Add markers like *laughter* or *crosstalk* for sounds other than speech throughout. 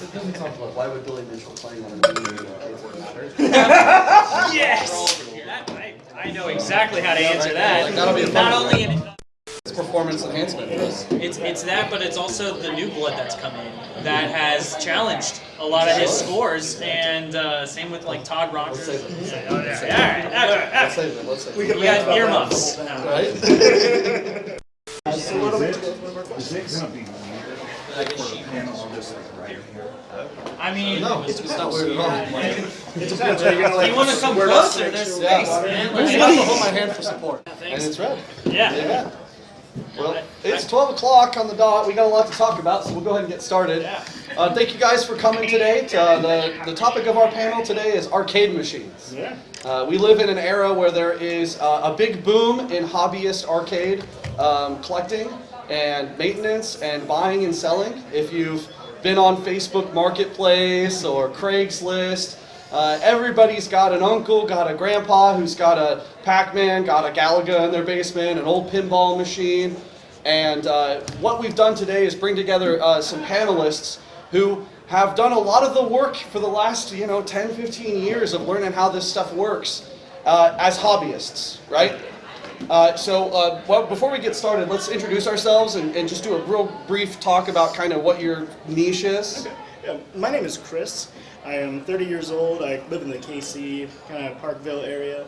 It doesn't sound fun. Why would Billy Mitchell playing on a video game matter? Yes! That- I, I know exactly how to answer that. Like, that'll be a Not one. only an, It's performance enhancement. it's it's that, but it's also the new blood that's come in that has challenged a lot of his scores, and uh, same with like Todd Rogers. Let's save it. Oh, yeah, yeah, all right, all right, Let's right. save it. Let's save We it. can got rant about earmuffs. now. Right? So what are we doing? Is it gonna be weird for the just like right here? I mean, No, it's not weird at all. It depends. Are you like you want to come closer? next There's space, water? man. There's Like, enough to hold my hand for support. And thanks. it's red. Yeah. Yeah. Well, it's 12 o'clock on the dot. We got a lot to talk about, so we'll go ahead and get started. Yeah. Uh, thank you guys for coming today. To, uh, the, the topic of our panel today is arcade machines. Yeah. Uh, we live in an era where there is uh, a big boom in hobbyist arcade um, collecting and maintenance and buying and selling. If you've been on Facebook Marketplace or Craigslist, uh, everybody's got an uncle, got a grandpa who's got a Pac-Man, got a Galaga in their basement, an old pinball machine. And uh, what we've done today is bring together uh, some panelists who have done a lot of the work for the last, you know, 10, 15 years of learning how this stuff works uh, as hobbyists, right? Uh, so uh, well, before we get started, let's introduce ourselves and, and just do a real brief talk about kind of what your niche is. Yeah, my name is Chris. I am 30 years old. I live in the KC, kind of Parkville area.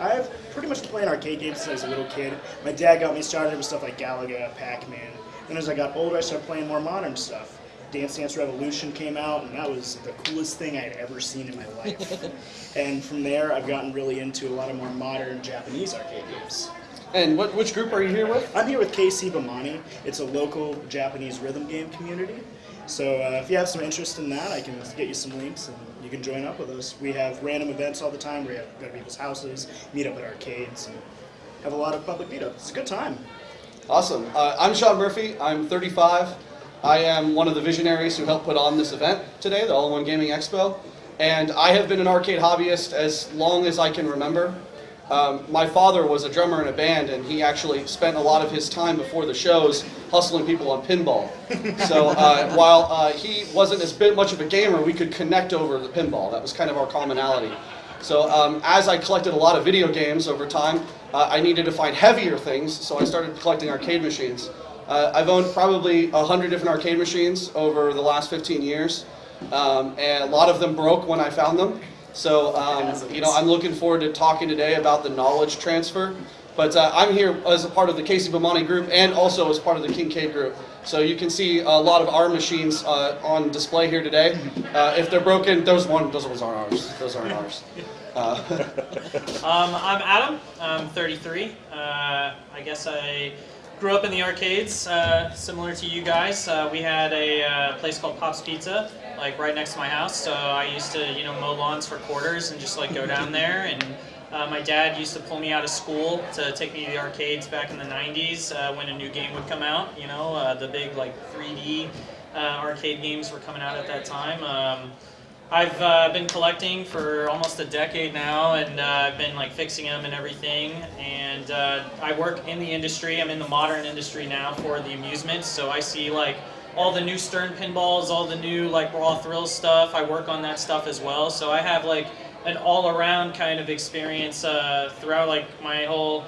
I've pretty much playing arcade games since I was a little kid. My dad got me started with stuff like Galaga, Pac-Man. Then as I got older, I started playing more modern stuff. Dance Dance Revolution came out, and that was the coolest thing I had ever seen in my life. *laughs* and from there, I've gotten really into a lot of more modern Japanese arcade games. And what, which group are you here with? I'm here with KC Bemani. It's a local Japanese rhythm game community. So uh, if you have some interest in that, I can get you some links and you can join up with us. We have random events all the time. We have go to people's houses, meet up at arcades, and have a lot of public meetups. It's a good time. Awesome. Uh, I'm Sean Murphy. I'm 35. I am one of the visionaries who helped put on this event today, the All-in-One Gaming Expo. And I have been an arcade hobbyist as long as I can remember. Um, my father was a drummer in a band, and he actually spent a lot of his time before the shows hustling people on pinball. *laughs* So uh, while uh, he wasn't as bit much of a gamer, we could connect over the pinball. That was kind of our commonality. So um, as I collected a lot of video games over time, uh, I needed to find heavier things, so I started collecting arcade machines. Uh, I've owned probably a hundred different arcade machines over the last 15 years, um, and a lot of them broke when I found them. So um, you know, I'm looking forward to talking today about the knowledge transfer. But uh, I'm here as a part of the KC Bemani group and also as part of the Kincaid group. So you can see a lot of our machines uh, on display here today. Uh, if they're broken, those one, those ones aren't ours. Those aren't ours. Uh, *laughs* Um, I'm Adam. I'm 33. Uh, I guess I grew up in the arcades, uh, similar to you guys. Uh, we had a uh, place called Pop's Pizza, like right next to my house. So I used to, you know, mow lawns for quarters and just like go down *laughs* there. And uh, my dad used to pull me out of school to take me to the arcades back in the 90s uh, when a new game would come out. You know, uh, the big like 3D uh, arcade games were coming out at that time. Um, I've uh, been collecting for almost a decade now, and uh, I've been like fixing them and everything. And uh, I work in the industry. I'm in the modern industry now for the amusements, so I see like all the new Stern pinballs, all the new like Raw Thrill stuff. I work on that stuff as well, so I have like an all-around kind of experience uh, throughout like my whole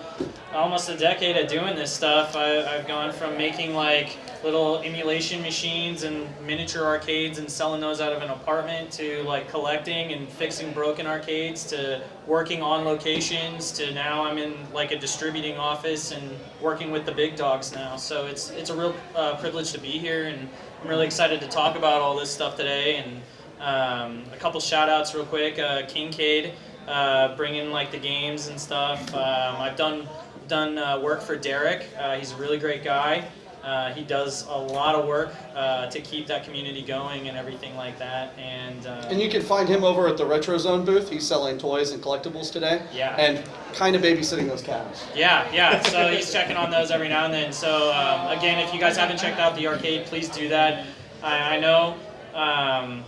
almost a decade of doing this stuff. I, I've gone from making like little emulation machines and miniature arcades and selling those out of an apartment to like collecting and fixing broken arcades to working on locations to now I'm in like a distributing office and working with the big dogs now. So it's it's a real uh, privilege to be here and I'm really excited to talk about all this stuff today and um, a couple shout outs real quick. Uh, Kincaid, uh, bringing like the games and stuff. Um, I've done done uh, work for Derek. Uh, he's a really great guy. Uh, he does a lot of work uh, to keep that community going and everything like that. And, uh, and you can find him over at the Retro Zone booth. He's selling toys and collectibles today. Yeah. And kind of babysitting those cows. yeah, yeah. So he's checking on those every now and then. So um, again, if you guys haven't checked out the arcade, please do that. I, I know. Um,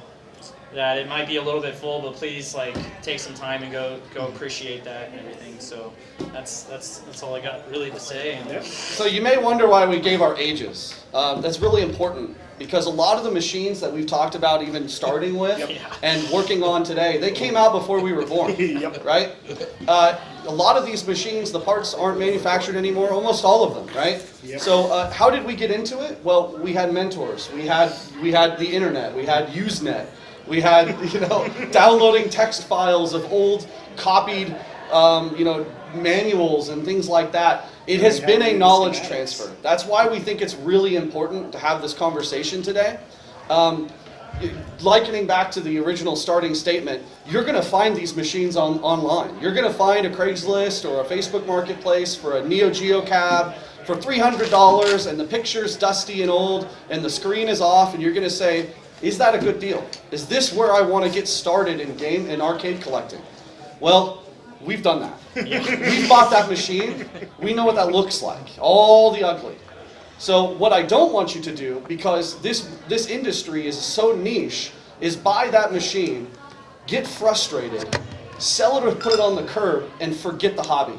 that it might be a little bit full, but please like take some time and go go appreciate that and everything. So that's that's that's all I got really to say. And Yep. So you may wonder why we gave our ages. Um, that's really important because a lot of the machines that we've talked about even starting *laughs* with Yeah. and working on today, they came out before we were born, *laughs* Yep. right? Uh, a lot of these machines, the parts aren't manufactured anymore, almost all of them, right? Yep. So uh, how did we get into it? Well, we had mentors. We had we had the internet. We had Usenet. We had *laughs* you know downloading text files of old copied um, you know manuals and things like that. It has been a knowledge transfer. That's why we think it's really important to have this conversation today. Um, likening back to the original starting statement, you're going to find these machines on online. You're going to find a Craigslist or a Facebook Marketplace for a Neo Geo cab for $300 and the picture's dusty and old and the screen is off and you're going to say, is that a good deal? Is this where I want to get started in game and arcade collecting? Well, we've done that. We've bought that machine. We know what that looks like. All the ugly. So what I don't want you to do, because this this industry is so niche, is buy that machine, get frustrated, sell it or put it on the curb, and forget the hobby.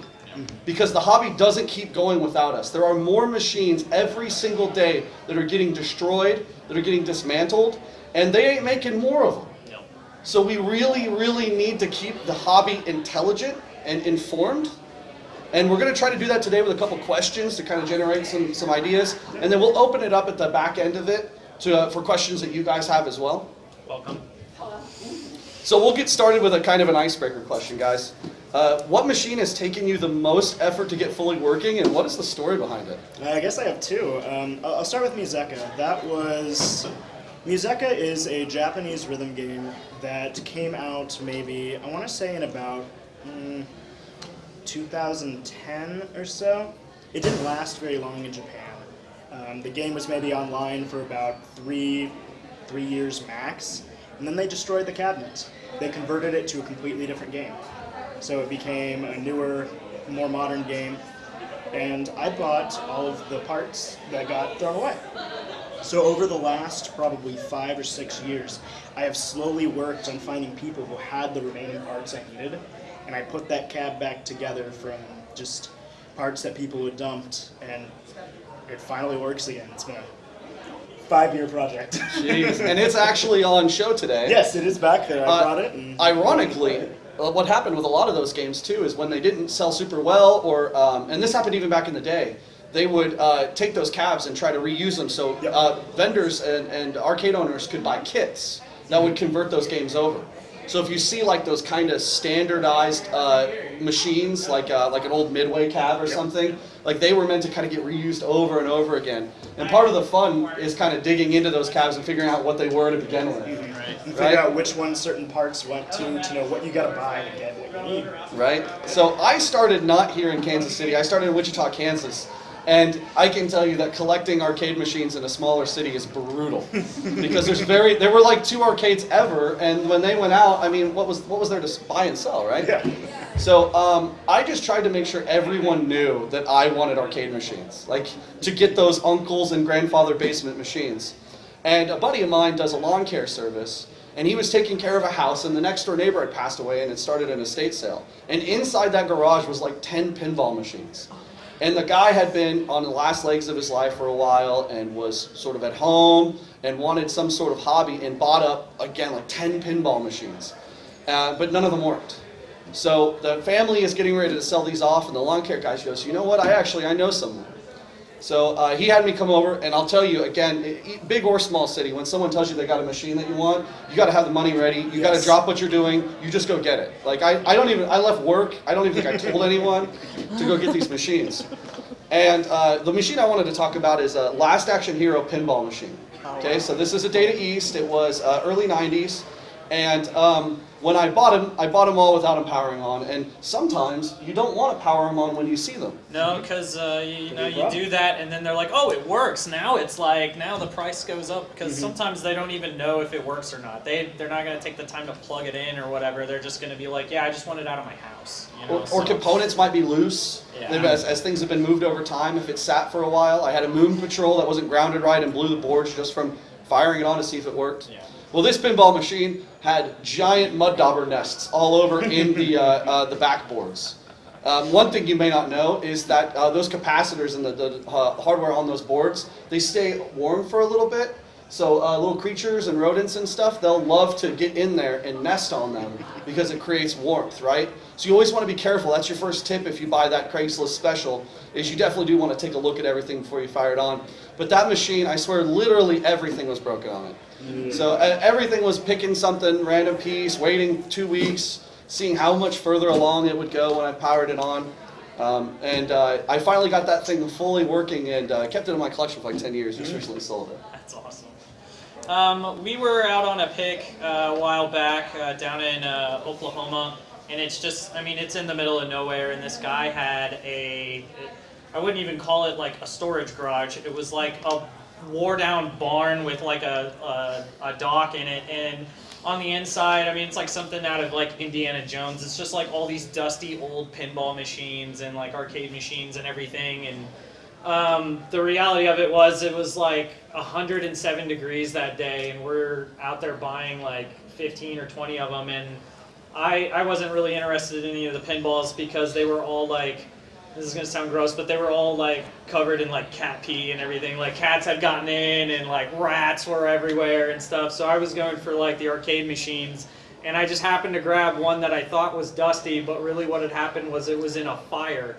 Because the hobby doesn't keep going without us. There are more machines every single day that are getting destroyed, that are getting dismantled, and they ain't making more of them. no. So we really, really need to keep the hobby intelligent and informed. And we're going to try to do that today with a couple questions to kind of generate some, some ideas. And then we'll open it up at the back end of it to, uh, for questions that you guys have as well. Welcome. So we'll get started with a kind of an icebreaker question, guys. Uh, what machine has taken you the most effort to get fully working, and what is the story behind it? I guess I have two. Um, I'll I'll start with MUSECA. That was MUSECA is a Japanese rhythm game that came out maybe I want to say in about mm, 2010 or so. It didn't last very long in Japan. Um, the game was maybe online for about three three years max, and then they destroyed the cabinet. They converted it to a completely different game. So it became a newer, more modern game and I bought all of the parts that got thrown away. So over the last probably five or six years, I have slowly worked on finding people who had the remaining parts I needed, and I put that cab back together from just parts that people had dumped, and it finally works again. It's been a five-year project. Jeez. and it's actually on show today. yes, it is back there. I Uh, brought it. And Ironically, what happened with a lot of those games too is when they didn't sell super well, or um, and this happened even back in the day, they would uh, take those cabs and try to reuse them. So uh, vendors and, and arcade owners could buy kits that would convert those games over. So if you see like those kind of standardized uh, machines, like uh, like an old Midway cab or something, like they were meant to kind of get reused over and over again. And part of the fun is kind of digging into those cabs and figuring out what they were to begin with. Right. and right. figure out which ones certain parts went to to know what you got to buy to get what you need. right? So I started not here in Kansas City. I started in Wichita, Kansas. And I can tell you that collecting arcade machines in a smaller city is brutal *laughs* because there's very there were like two arcades ever, and when they went out, I mean, what was what was there to buy and sell, right? Yeah. So um, I just tried to make sure everyone knew that I wanted arcade machines, like to get those uncles and grandfather basement machines. And a buddy of mine does a lawn care service, and he was taking care of a house, and the next door neighbor had passed away, and it started an estate sale. And inside that garage was like 10 pinball machines. And the guy had been on the last legs of his life for a while and was sort of at home and wanted some sort of hobby and bought up, again, like 10 pinball machines. Uh, but none of them worked. So the family is getting ready to sell these off, and the lawn care guy goes, "You know what? I actually I know someone." So uh, he had me come over, and I'll tell you again, big or small city, when someone tells you they got a machine that you want, you got to have the money ready. You got to drop what you're doing. You just go get it. Like I, I don't even I left work. I don't even think I told anyone to go get these machines. And uh, the machine I wanted to talk about is a Last Action Hero pinball machine. Okay, so this is a Data East. It was uh, early '90s, and um, when I bought them, I bought them all without them powering on. And sometimes you don't want to power them on when you see them. No, because uh, you, you know you do that, and then they're like, "Oh, it works." Now it's like now the price goes up because Mm-hmm. sometimes they don't even know if it works or not. They they're not gonna take the time to plug it in or whatever. They're just gonna be like, "Yeah, I just want it out of my house." You know? Or, or components might be loose. Yeah. As, as things have been moved over time, if it sat for a while, I had a Moon Patrol that wasn't grounded right and blew the boards just from firing it on to see if it worked. Yeah. Well, this pinball machine had giant mud dauber nests all over *laughs* in the uh, uh, the backboards. Um, one thing you may not know is that uh, those capacitors and the, the uh, hardware on those boards they stay warm for a little bit. So uh, little creatures and rodents and stuff, they'll love to get in there and nest on them because it creates warmth, right? So you always want to be careful. That's your first tip if you buy that Craigslist special, is you definitely do want to take a look at everything before you fire it on. But that machine, I swear, literally everything was broken on it. So everything was picking something, random piece, waiting two weeks, seeing how much further along it would go when I powered it on. Um, and uh, I finally got that thing fully working and uh, kept it in my collection for like 10 years. Just recently sold it. That's awesome. Um, we were out on a pick uh, a while back uh, down in uh, Oklahoma, and it's just, I mean, it's in the middle of nowhere, and this guy had a, I wouldn't even call it like a storage garage. It was like a wore down barn with like a, a, a dock in it, and on the inside, I mean, it's like something out of like Indiana Jones. It's just like all these dusty old pinball machines and like arcade machines and everything, and um, the reality of it was it was like 107 degrees that day and we're out there buying like 15 or 20 of them and I, I wasn't really interested in any of the pinballs because they were all like this is gonna sound gross but they were all like covered in like cat pee and everything like cats had gotten in and like rats were everywhere and stuff so I was going for like the arcade machines and I just happened to grab one that I thought was dusty but really what had happened was it was in a fire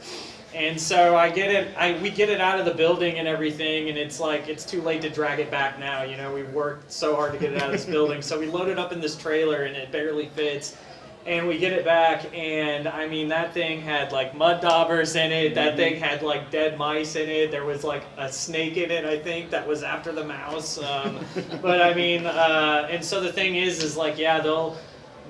and so I get it, I, we get it out of the building and everything, and it's like, it's too late to drag it back now. You know, we've worked so hard to get it out of this *laughs* building. So we load it up in this trailer, and it barely fits. And we get it back, and I mean, that thing had like mud daubers in it. That thing had like dead mice in it. There was like a snake in it, I think, that was after the mouse. Um, *laughs* but I mean, uh, and so the thing is, is like, yeah, they'll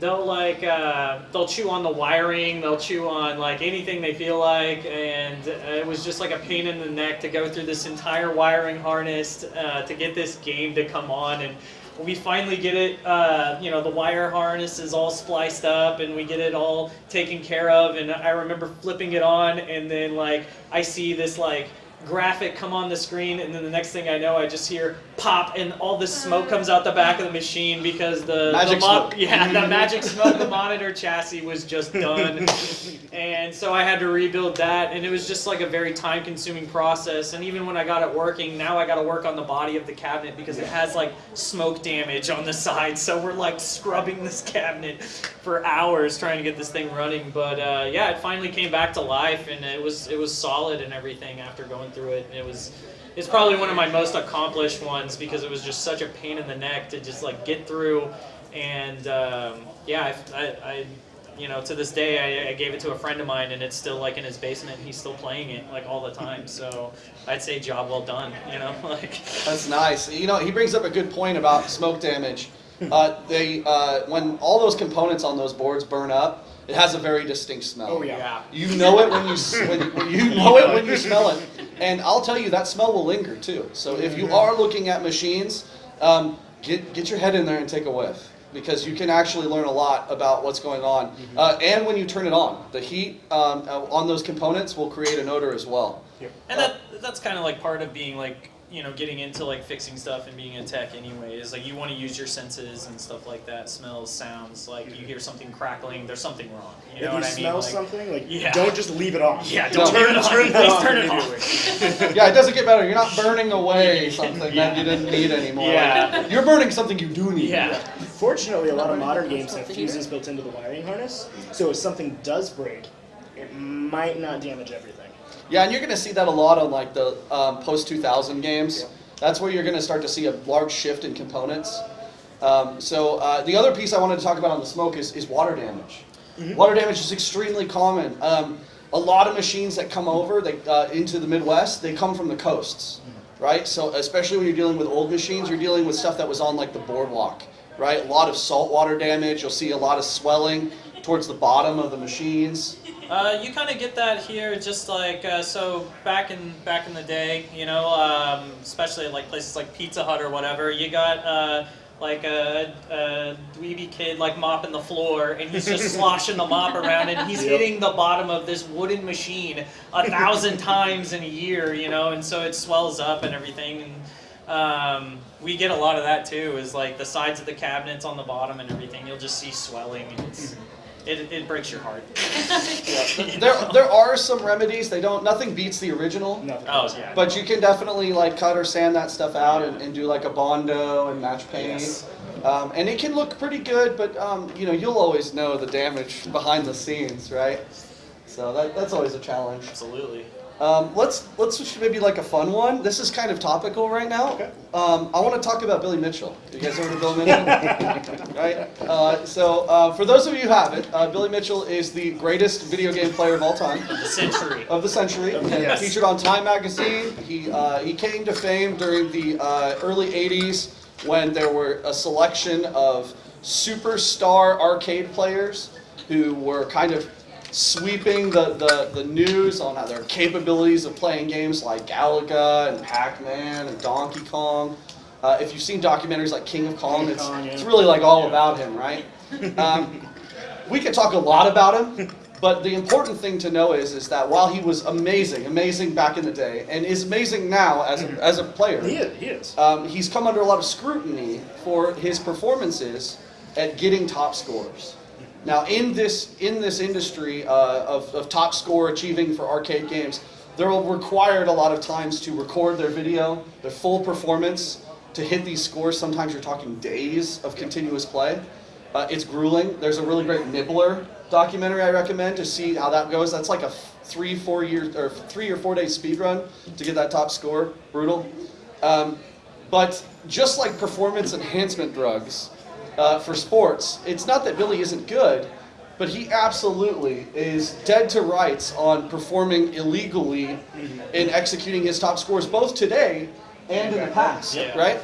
they'll like uh, they'll chew on the wiring they'll chew on like anything they feel like and uh, it was just like a pain in the neck to go through this entire wiring harness uh, to get this game to come on and we finally get it uh, you know the wire harness is all spliced up and we get it all taken care of. And i remember flipping it on and then like i see this like graphic come on the screen and then the next thing I know I just hear pop and all this smoke comes out the back of the machine because the, Magic the smoke. yeah the *laughs* magic smoke the monitor chassis was just done. *laughs* And so I had to rebuild that and it was just like a very time consuming process. And even when I got it working now I got to work on the body of the cabinet because it has like smoke damage on the side. So we're like scrubbing this cabinet for hours trying to get this thing running. But uh, yeah it finally came back to life and it was it was solid and everything after going through it and it was it's probably one of my most accomplished ones because it was just such a pain in the neck to just like get through and um, yeah I, I, I you know to this day I, I gave it to a friend of mine and it's still like in his basement and he's still playing it like all the time so i'd say job well done you know *laughs* like That's nice. You know, he brings up a good point about smoke damage. Uh, they, uh, when all those components on those boards burn up, it has a very distinct smell. Oh yeah. You know it when you when, when you know it when you smell it, and I'll tell you that smell will linger too. So if you are looking at machines, um, get get your head in there and take a whiff because you can actually learn a lot about what's going on. Uh, and when you turn it on, the heat um, uh, on those components will create an odor as well. and that that's kind of like part of being like you know getting into like fixing stuff and being a tech anyway is like you want to use your senses and stuff like that smells sounds like you hear something crackling there's something wrong you know if you what i mean smell Like- something, like Yeah. don't just leave it on. yeah don't turn it on Turn that please on turn it off Yeah, it doesn't get better. You're not burning away *laughs* something Yeah. that you didn't need anymore. Yeah. You're burning something you do need. yeah Fortunately, a lot of modern games have fuses built into the wiring harness, so if something does break, it might not damage everything. Yeah, and you're going to see that a lot on like the um, post 2000 games. That's where you're going to start to see a large shift in components. Um, so uh, the other piece I wanted to talk about on the smoke is, is water damage. Water damage is extremely common. Um, a lot of machines that come over they, uh, into the Midwest, they come from the coasts, right? So especially when you're dealing with old machines, you're dealing with stuff that was on like the boardwalk, right? A lot of saltwater damage. You'll see a lot of swelling towards the bottom of the machines. Uh, you kind of get that here, just like uh, so back in back in the day, you know, um, especially at, like places like Pizza Hut or whatever. You got uh, like a, a dweeby kid like mopping the floor, and he's just *laughs* sloshing the mop around, and he's Yep. hitting the bottom of this wooden machine a thousand *laughs* times in a year, you know, and so it swells up and everything. And Um, we get a lot of that too. Is like the sides of the cabinets on the bottom and everything. You'll just see swelling. And it's, it, it breaks your heart. *laughs* There, there are some remedies. They don't. Nothing beats the original. Nothing. Oh yeah. But you can definitely like cut or sand that stuff out and, and do like a bondo and match paint. Yes. Um, and it can look pretty good, but um, you know you'll always know the damage behind the scenes, right? So that, that's always a challenge. Absolutely. Um, let's let's switch maybe like a fun one. This is kind of topical right now. Okay. Um, I want to talk about Billy Mitchell. You guys heard of Billy Mitchell? *laughs* right. Uh, so uh, for those of you who haven't, uh, Billy Mitchell is the greatest video game player of all time The century. of the century. Yes. Featured on Time magazine. He uh, he came to fame during the uh, early '80s when there were a selection of superstar arcade players who were kind of sweeping the, the, the news on their capabilities of playing games like Galaga and Pac-Man and Donkey Kong. Uh, if you've seen documentaries like King of Kong, King it's, Kong, yeah. it's really like all Yeah. about him, right? Um, we could talk a lot about him, but the important thing to know is, is that while he was amazing, amazing back in the day, and is amazing now as a, as a player, He is. He is. um, he's come under a lot of scrutiny for his performances at getting top scores. Now, in this in this industry uh, of, of top score achieving for arcade games, they're required a lot of times to record their video, their full performance, to hit these scores. Sometimes you're talking days of continuous play. Uh, it's grueling. There's a really great Nibbler documentary I recommend to see how that goes. That's like a three, four year or three or four day speed run to get that top score. Brutal. Um, but just like performance enhancement drugs uh, for sports, it's not that Billy isn't good, but he absolutely is dead to rights on performing illegally in executing his top scores, both today and in the past, Yeah. right?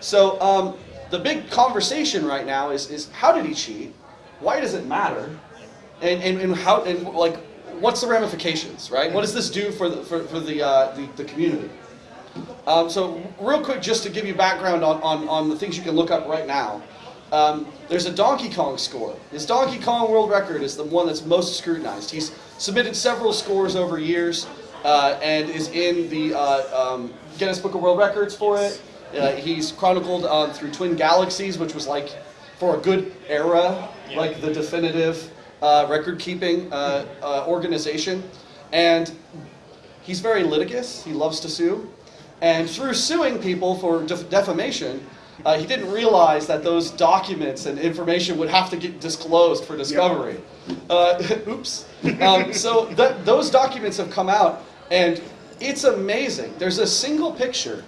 So um, the big conversation right now is, is how did he cheat? Why does it matter? And, and, and how and like what's the ramifications, right? What does this do for the for, for the, uh, the the community? Um, so real quick, just to give you background on, on, on the things you can look up right now. Um, there's a Donkey Kong score. His Donkey Kong world record is the one that's most scrutinized. He's submitted several scores over years uh, and is in the uh, um, Guinness Book of World Records for it. Uh, he's chronicled uh, through Twin Galaxies, which was like for a good era, like the definitive uh, record-keeping uh, uh, organization. And he's very litigious. He loves to sue. And through suing people for def- defamation, uh, he didn't realize that those documents and information would have to get disclosed for discovery. Uh, *laughs* oops. Um, so th- those documents have come out, and it's amazing. There's a single picture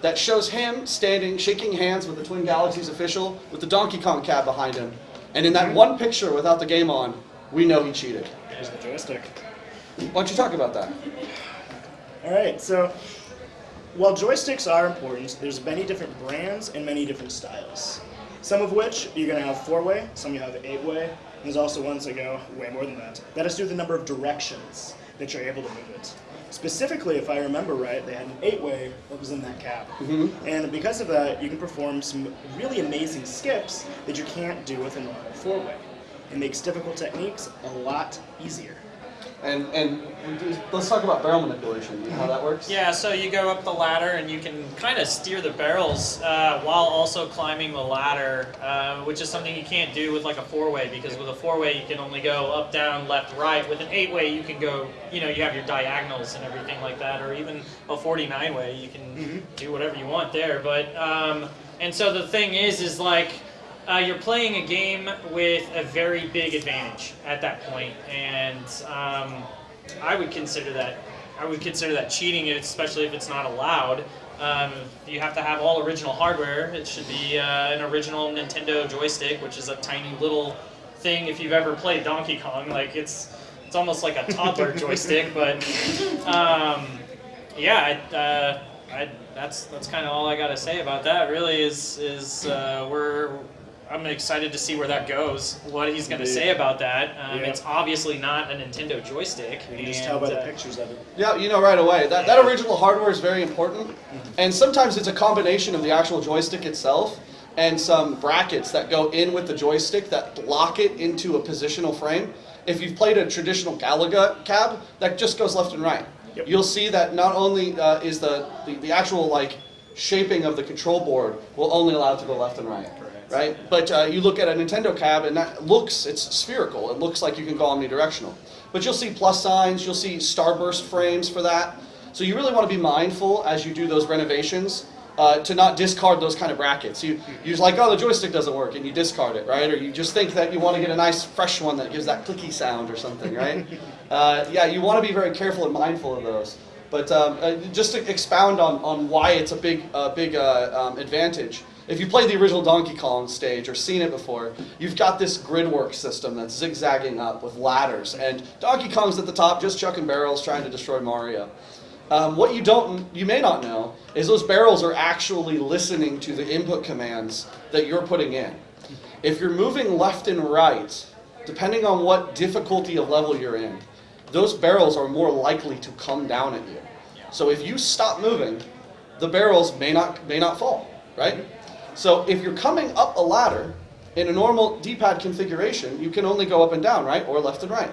that shows him standing, shaking hands with the Twin Galaxies official with the Donkey Kong cab behind him. And in that one picture without the game on, we know he cheated. There's the joystick. Why don't you talk about that? All right, so while joysticks are important, there's many different brands and many different styles. Some of which you're going to have four-way, some you have eight-way, and there's also ones that go way more than that. That is has to the number of directions that you're able to move it. Specifically, if I remember right, they had an eight-way that was in that cab. Mm-hmm. And because of that, you can perform some really amazing skips that you can't do with a normal four-way. It makes difficult techniques a lot easier. And and let's talk about barrel manipulation. You know how that works? Yeah, so you go up the ladder and you can kind of steer the barrels uh, while also climbing the ladder, uh, which is something you can't do with like a four-way because with a four-way you can only go up, down, left, right. With an eight-way you can go, you know, you have your diagonals and everything like that, or even a 49-way you can do whatever you want there. But um, and so the thing is, is like uh, you're playing a game with a very big advantage at that point, and um, I would consider that I would consider that cheating, especially if it's not allowed. Um, you have to have all original hardware. It should be uh, an original Nintendo joystick, which is a tiny little thing. If you've ever played Donkey Kong, like it's it's almost like a toddler *laughs* joystick, but um, yeah, I, uh, I, that's that's kind of all I got to say about that. Really, is is uh, we're I'm excited to see where that goes. What he's going to say about that. Um, Yeah. It's obviously not a Nintendo joystick. You can just tell by and, the uh, pictures of it. Yeah, you know right away. That, that original hardware is very important. And sometimes it's a combination of the actual joystick itself and some brackets that go in with the joystick that lock it into a positional frame. If you've played a traditional Galaga cab, that just goes left and right. Yep. You'll see that not only uh, is the, the, the actual like shaping of the control board will only allow it to go left and right. Right? But uh, you look at a Nintendo cab and that looks, it's spherical. It looks like you can go omnidirectional. But you'll see plus signs, you'll see starburst frames for that. So you really want to be mindful as you do those renovations uh, to not discard those kind of brackets. You, you're like, oh, the joystick doesn't work, and you discard it, right? Or you just think that you want to get a nice fresh one that gives that clicky sound or something, right? *laughs* uh, yeah, you want to be very careful and mindful of those. But um, uh, just to expound on, on why it's a big, uh, big uh, um, advantage, if you played the original Donkey Kong stage or seen it before, you've got this grid work system that's zigzagging up with ladders. And Donkey Kong's at the top, just chucking barrels, trying to destroy Mario. Um, what you don't, you may not know, is those barrels are actually listening to the input commands that you're putting in. If you're moving left and right, depending on what difficulty of level you're in, those barrels are more likely to come down at you. So if you stop moving, the barrels may not may not fall, right? So if you're coming up a ladder in a normal D-pad configuration, you can only go up and down, right, or left and right.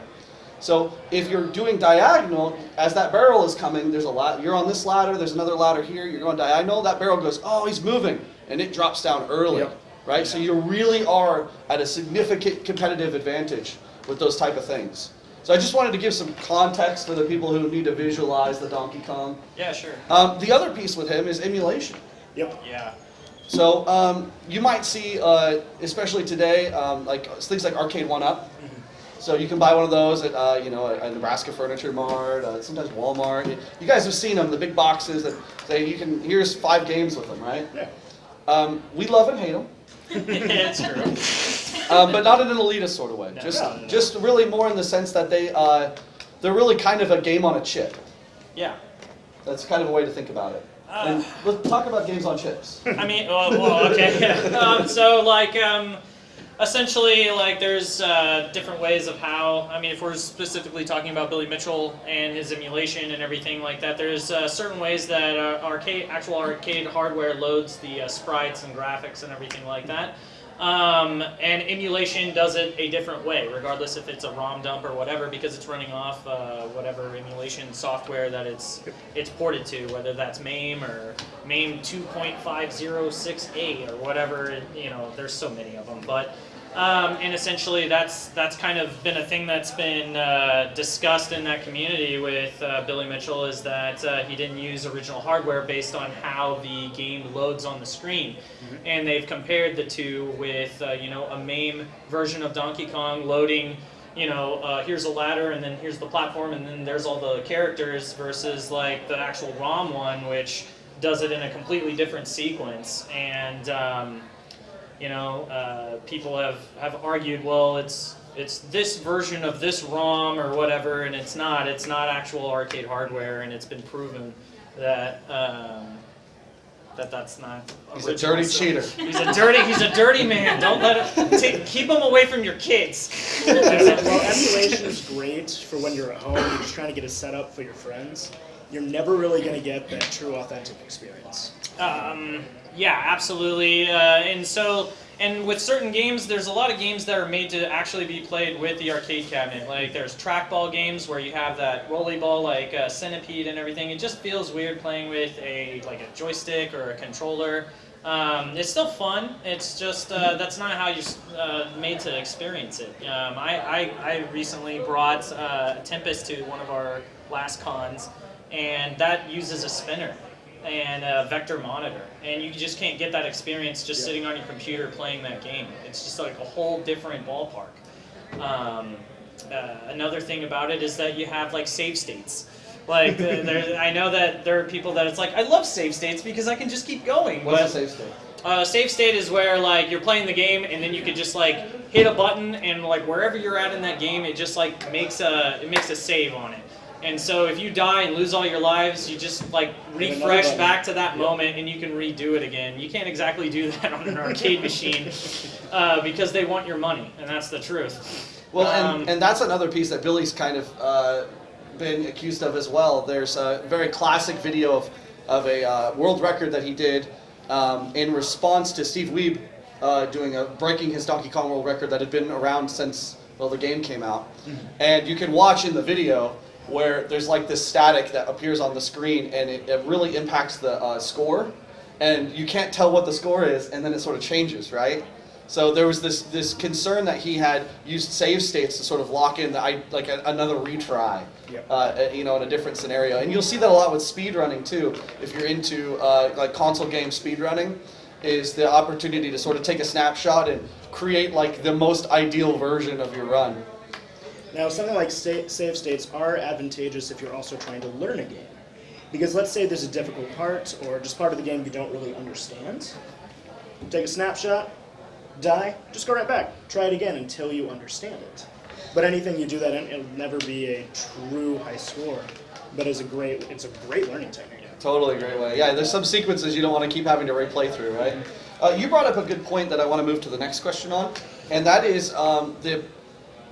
So if you're doing diagonal, as that barrel is coming, there's a lot. You're on this ladder. There's another ladder here. You're going diagonal. That barrel goes, oh, he's moving, and it drops down early, Yep. right? So you really are at a significant competitive advantage with those type of things. So I just wanted to give some context for the people who need to visualize the Donkey Kong. Yeah, sure. Um, the other piece with him is emulation. Yep. Yeah. So um, you might see, uh, especially today, um, like things like Arcade One Up. So you can buy one of those at uh, you know a Nebraska Furniture Mart, uh, sometimes Walmart. You guys have seen them, the big boxes that say you can. Here's five games with them, right? Yeah. Um, we love and hate them, it's *laughs* true. um, but not in an elitist sort of way. No. just No, no, no. just really more in the sense that they uh, they're really kind of a game on a chip. Yeah. That's kind of a way to think about it. And let's talk about games on chips. I mean, well, well okay. *laughs* Um, so, like, um, essentially, like, there's uh, different ways of how. I mean, if we're specifically talking about Billy Mitchell and his emulation and everything like that, there's uh, certain ways that uh, arcade, actual arcade hardware loads the uh, sprites and graphics and everything like that. Um, and emulation does it a different way, regardless if it's a ROM dump or whatever, because it's running off uh, whatever emulation software that it's it's ported to, whether that's MAME or MAME 2.506A or whatever. You know, there's so many of them, but. Um, and essentially, that's that's kind of been a thing that's been uh, discussed in that community with uh, Billy Mitchell is that uh, he didn't use original hardware based on how the game loads on the screen, and they've compared the two with uh, you know a MAME version of Donkey Kong loading. You know, uh, here's a ladder, and then here's the platform, and then there's all the characters versus like the actual ROM one, which does it in a completely different sequence. And um, you know, uh, people have, have argued, well, it's it's this version of this ROM or whatever, and it's not. It's not actual arcade hardware, and it's been proven that um, that that's not. He's a dirty So- cheater. He's a dirty. He's a dirty man. Don't let him. Keep him away from your kids. well, emulation is great for when you're at home. You're just trying to get a setup for your friends. You're never really going to get that true, authentic experience. Um, yeah, absolutely. Uh, and so, and with certain games, there's a lot of games that are made to actually be played with the arcade cabinet. Like there's trackball games where you have that rolly ball, like uh, Centipede and everything. It just feels weird playing with a like a joystick or a controller. Um, it's still fun. It's just uh, that's not how you're uh, made to experience it. Um, I, I, I recently brought uh, Tempest to one of our last cons, and that uses a spinner and a vector monitor, and you just can't get that experience just Yeah. sitting on your computer playing that game. It's just like a whole different ballpark. Um, uh, another thing about it is that you have like save states. Like there, *laughs* I know that there are people that it's like I love save states because I can just keep going. What's but the save state? uh, save state is where like you're playing the game and then you could just like hit a button and like wherever you're at in that game, it just like makes a it makes a save on it. And so if you die and lose all your lives, you just like refresh back to that Yep. moment and you can redo it again. You can't exactly do *laughs* that on an arcade machine uh, because they want your money, and that's the truth. Well, Um, and, and that's another piece that Billy's kind of uh, been accused of as well. There's a very classic video of, of a uh, world record that he did um, in response to Steve Wiebe uh, doing a breaking his Donkey Kong world record that had been around since well the game came out. And you can watch in the video where there's like this static that appears on the screen, and it, it really impacts the uh, score. and you can't tell what the score is, and then it sort of changes, right? So there was this this concern that he had used save states to sort of lock in the I- like a, another retry, Yep. uh, you know, in a different scenario. And you'll see that a lot with speedrunning too. If you're into uh, like console game speedrunning, is the opportunity to sort of take a snapshot and create like the most ideal version of your run. Now, something like save states are advantageous if you're also trying to learn a game. Because let's say there's a difficult part or just part of the game you don't really understand. Take a snapshot, die, just go right back. Try it again until you understand it. But anything you do that in, it'll never be a true high score. But it's a great, it's a great learning technique. Totally great way. Yeah, there's some sequences you don't want to keep having to replay through, right? Uh, you brought up a good point that I want to move to the next question on, and that is um, the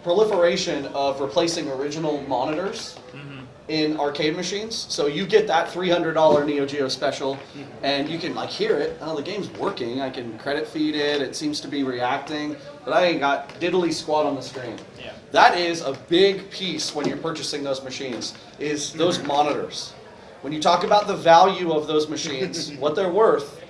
proliferation of replacing original monitors mm-hmm. in arcade machines. So you get that $300 Neo Geo special, mm-hmm. and you can like hear it. Oh, the game's working. I can credit feed it. It seems to be reacting, but I ain't got diddly squat on the screen. Yeah. That is a big piece when you're purchasing those machines. Is those mm-hmm. monitors. When you talk about the value of those machines, *laughs* what they're worth,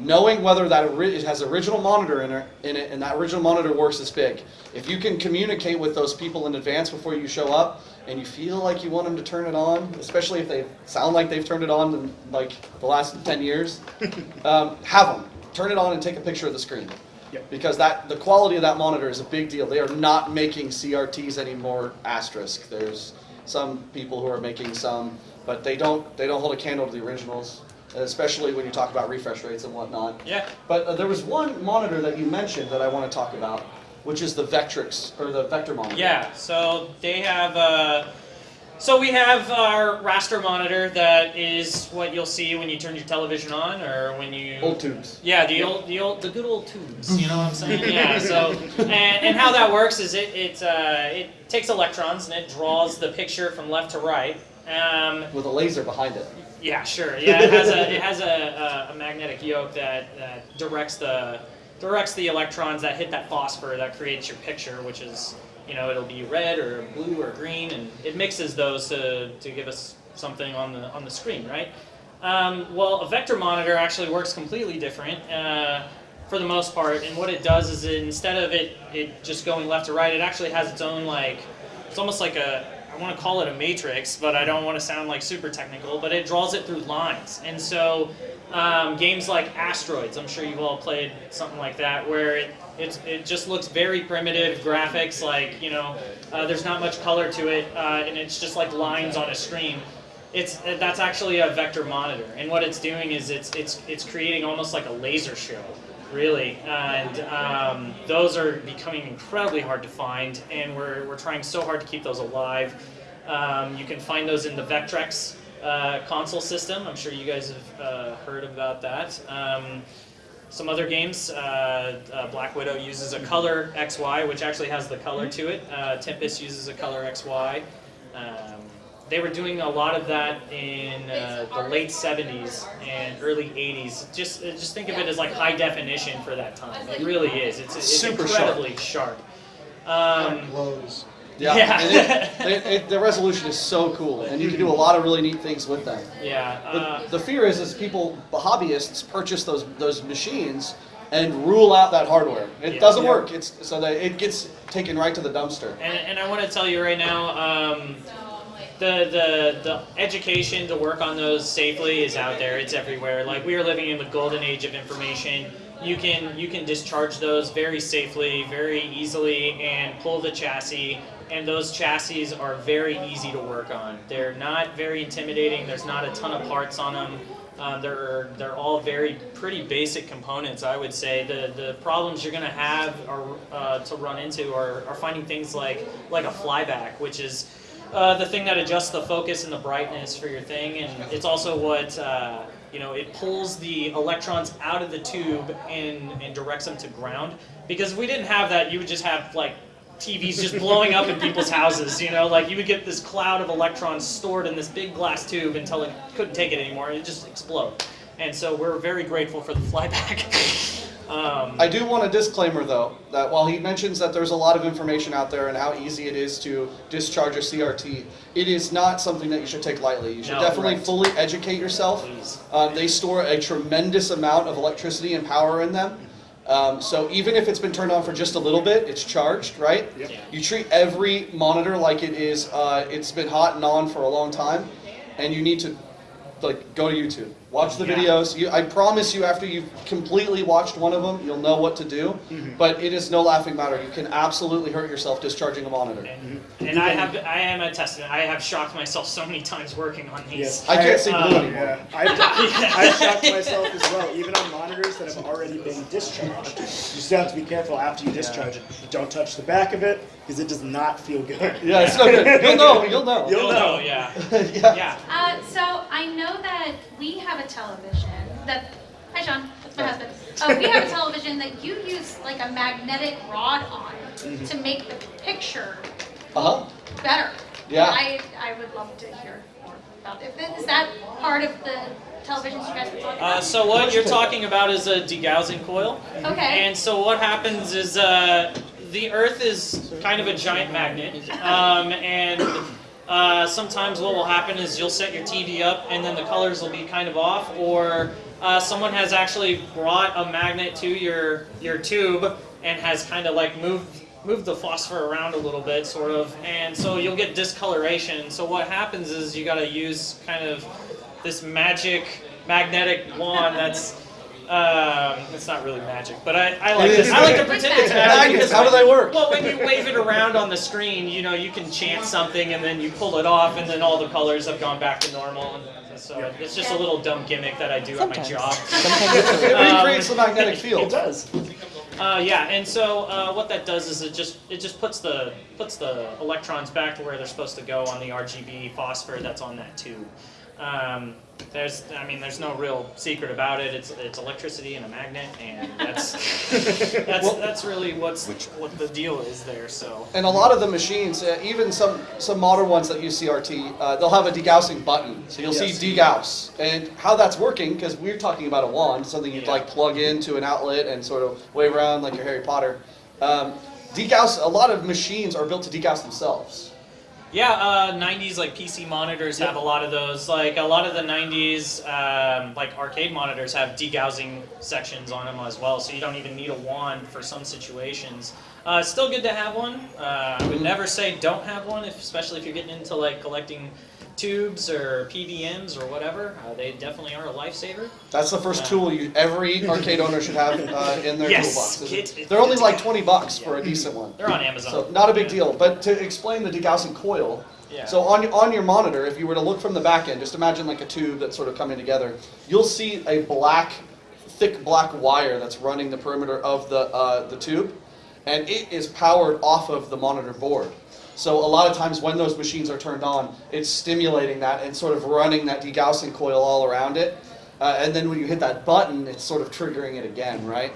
knowing whether that it has original monitor in it, in it and that original monitor works is big. If you can communicate with those people in advance before you show up, and you feel like you want them to turn it on, especially if they sound like they've turned it on in like the last 10 years, *laughs* um, have them turn it on and take a picture of the screen. Yep. Because that the quality of that monitor is a big deal. They are not making CRTs anymore. Asterisk. There's some people who are making some, but they don't they don't hold a candle to the originals, especially when you talk about refresh rates and whatnot. Yeah. But uh, there was one monitor that you mentioned that I want to talk about, which is the Vectrix or the Vector monitor. Yeah, so they have. Uh, so we have our raster monitor that is what you'll see when you turn your television on, or when you. Old tubes. Yeah, the old, the old, the good old tubes. You know what I'm saying? *laughs* Yeah. So, and, and how that works is it it uh, it takes electrons and it draws the picture from left to right. Um, With a laser behind it. Yeah, sure. Yeah, it has a it has a, a, a magnetic yoke that, that directs the directs the electrons that hit that phosphor that creates your picture, which is you know it'll be red or blue or green, and it mixes those to, to give us something on the on the screen, right? Um, well, a vector monitor actually works completely different. Uh, for the most part, and what it does is it, instead of it, it just going left to right, it actually has its own like, it's almost like a, want to call it a matrix, but I don't want to sound like super technical, but it draws it through lines. And so um, games like Asteroids, I'm sure you've all played something like that, where it, it's, it just looks very primitive graphics, like, you know, uh, there's not much color to it, uh, and it's just like lines on a screen. It's that's actually a vector monitor, and what it's doing is it's it's it's creating almost like a laser show, really. And um, those are becoming incredibly hard to find, and we're we're trying so hard to keep those alive. Um, you can find those in the Vectrex uh, console system. I'm sure you guys have uh, heard about that. Um, some other games, uh, uh, Black Widow uses a color XY, which actually has the color to it. Uh, Tempest uses a color XY. Um, they were doing a lot of that in uh, the late 70s and early 80s. Just uh, just think of it as like high definition for that time. It really is. It's, it's Super incredibly sharp. Um, Blows. Yeah. Yeah. And it, *laughs* it, it, the resolution is so cool, and you can do a lot of really neat things with them. yeah. The, Uh, the fear is, is people, hobbyists, purchase those those machines and rule out that hardware. It Yeah. doesn't Yeah. work. It's so that it gets taken right to the dumpster. And, and I want to tell you right now, um, the, the the education to work on those safely is out there. It's everywhere. Like we are living in the golden age of information. You can you can discharge those very safely, very easily, and pull the chassis. And those chassis are very easy to work on. They're not very intimidating. There's not a ton of parts on them. Um, they're they're all very pretty basic components, I would say. The the problems you're going to have are uh, to run into are, are finding things like like a flyback, which is uh, the thing that adjusts the focus and the brightness for your thing, and it's also what uh, you know. It pulls the electrons out of the tube and and directs them to ground. Because if we didn't have that, you would just have like TVs just blowing up in people's houses. You know, like you would get this cloud of electrons stored in this big glass tube until it couldn't take it anymore, and it just explode. And so we're very grateful for the flyback. *laughs* Um, I do want a disclaimer though, that while he mentions that there's a lot of information out there and how easy it is to discharge a CRT, it is not something that you should take lightly. You should No, definitely right. fully educate yourself. Please. Uh, they store a tremendous amount of electricity and power in them. Um, so even if it's been turned on for just a little bit, it's charged, right? Yep. Yeah. You treat every monitor like it is, uh, it's been hot and on for a long time, and you need to like go to YouTube, watch the Yeah. videos. You, I promise you, after you've completely watched one of them, you'll know what to do. Mm-hmm. But it is no laughing matter. You can absolutely hurt yourself discharging a monitor. and, and I have, I am a testament. I have shocked myself so many times working on these. Yes. I can't see blue um, anymore. Yeah, I've, *laughs* I've shocked myself as well, even on monitors that have already been discharged. You still have to be careful after you discharge it. Don't touch the back of it, because it does not feel good. Yeah, it's no good. You'll know. You'll know. You'll You'll know. know, yeah. yeah. *laughs* Yeah. Uh, so I know that we have a television that. Hi, Sean. That's my husband. Uh, we have a *laughs* television that you use like a magnetic rod on to make the picture Uh huh. better. Yeah. I I would love to hear more about it. Is that part of the televisions you guys were talking Uh, about? so what you're talking about is a degaussing coil. okay. And so what happens is uh, the Earth is kind of a giant magnet, *laughs* um, and uh, sometimes what will happen is you'll set your TV up, and then the colors will be kind of off, or uh, someone has actually brought a magnet to your your tube and has kind of like moved moved the phosphor around a little bit, sort of, and so you'll get discoloration. So what happens is you got to use kind of this magic magnetic wand that's um, it's not really magic, but I, I like It this. I like to pretend it's It's magic. Because how do they work? Well, when you wave it around on the screen, you know, you can chant something and then you pull it off and then all the colors have gone back to normal. And so it's just a little dumb gimmick that I do at my job. *laughs* Sometimes it's *laughs* It Um, recreates the magnetic field. It does. Uh, yeah, and so uh, what that does is it just it just puts the puts the electrons back to where they're supposed to go on the RGB phosphor that's on that tube. Um, there's, I mean, there's no real secret about it. It's it's electricity and a magnet, and that's *laughs* that's that's really what's what the deal is there. So And a lot of the machines, uh, even some some modern ones that use CRT, uh, they'll have a degaussing button. So you'll Yes. see degauss. And how that's working, because we're talking about a wand, something you'd Yeah. like plug into an outlet and sort of wave around like your Harry Potter. Um, degauss, a lot of machines are built to degauss themselves. Yeah, uh, 90s like PC monitors have a lot of those. Like a lot of the 90s um, like arcade monitors have degaussing sections on them as well, so you don't even need a wand for some situations. Uh, still good to have one. Uh, I would never say don't have one, if, especially if you're getting into like collecting tubes or PVMs or whatever. Uh, they definitely are a lifesaver. That's the first Yeah. tool you, every arcade owner should have uh, in their Yes, toolbox. It- They're only like 20 bucks for a decent one. They're on Amazon. So not a big Yeah. deal. But to explain the degaussing coil, Yeah. so on your, on your monitor, if you were to look from the back end, just imagine like a tube that's sort of coming together. You'll see a black, thick black wire that's running the perimeter of the uh, the tube, and it is powered off of the monitor board. So a lot of times when those machines are turned on, it's stimulating that and sort of running that degaussing coil all around it. Uh, and then when you hit that button, it's sort of triggering it again, right?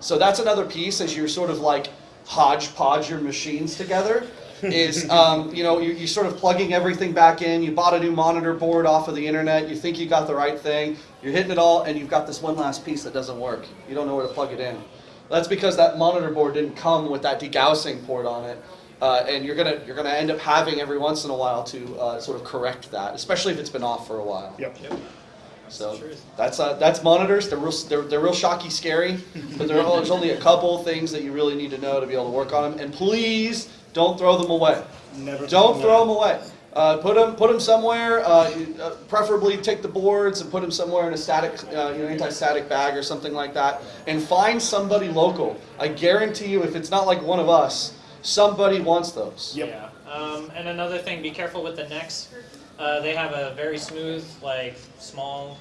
So that's another piece as you're sort of like hodgepodge your machines together. *laughs* Is um, you know you you sort of plugging everything back in. You bought a new monitor board off of the internet. You think you got the right thing. You're hitting it all, and you've got this one last piece that doesn't work. You don't know where to plug it in. That's because that monitor board didn't come with that degaussing port on it. Uh, and you're gonna you're gonna end up having every once in a while to uh, sort of correct that, especially if it's been off for a while. Yep. So that's uh, that's monitors. They're real they're, they're real shocky, scary. *laughs* But there are, there's only a couple things that you really need to know to be able to work on them. And please don't throw them away. Never. Don't throw them away. Uh, put them put them somewhere. Uh, uh, preferably take the boards and put them somewhere in a static, uh, you know, anti-static bag or something like that. And find somebody local. I guarantee you, if it's not like one of us, somebody wants those. Yep. Yeah. Um, and another thing, be careful with the necks. Uh, they have a very smooth, like small,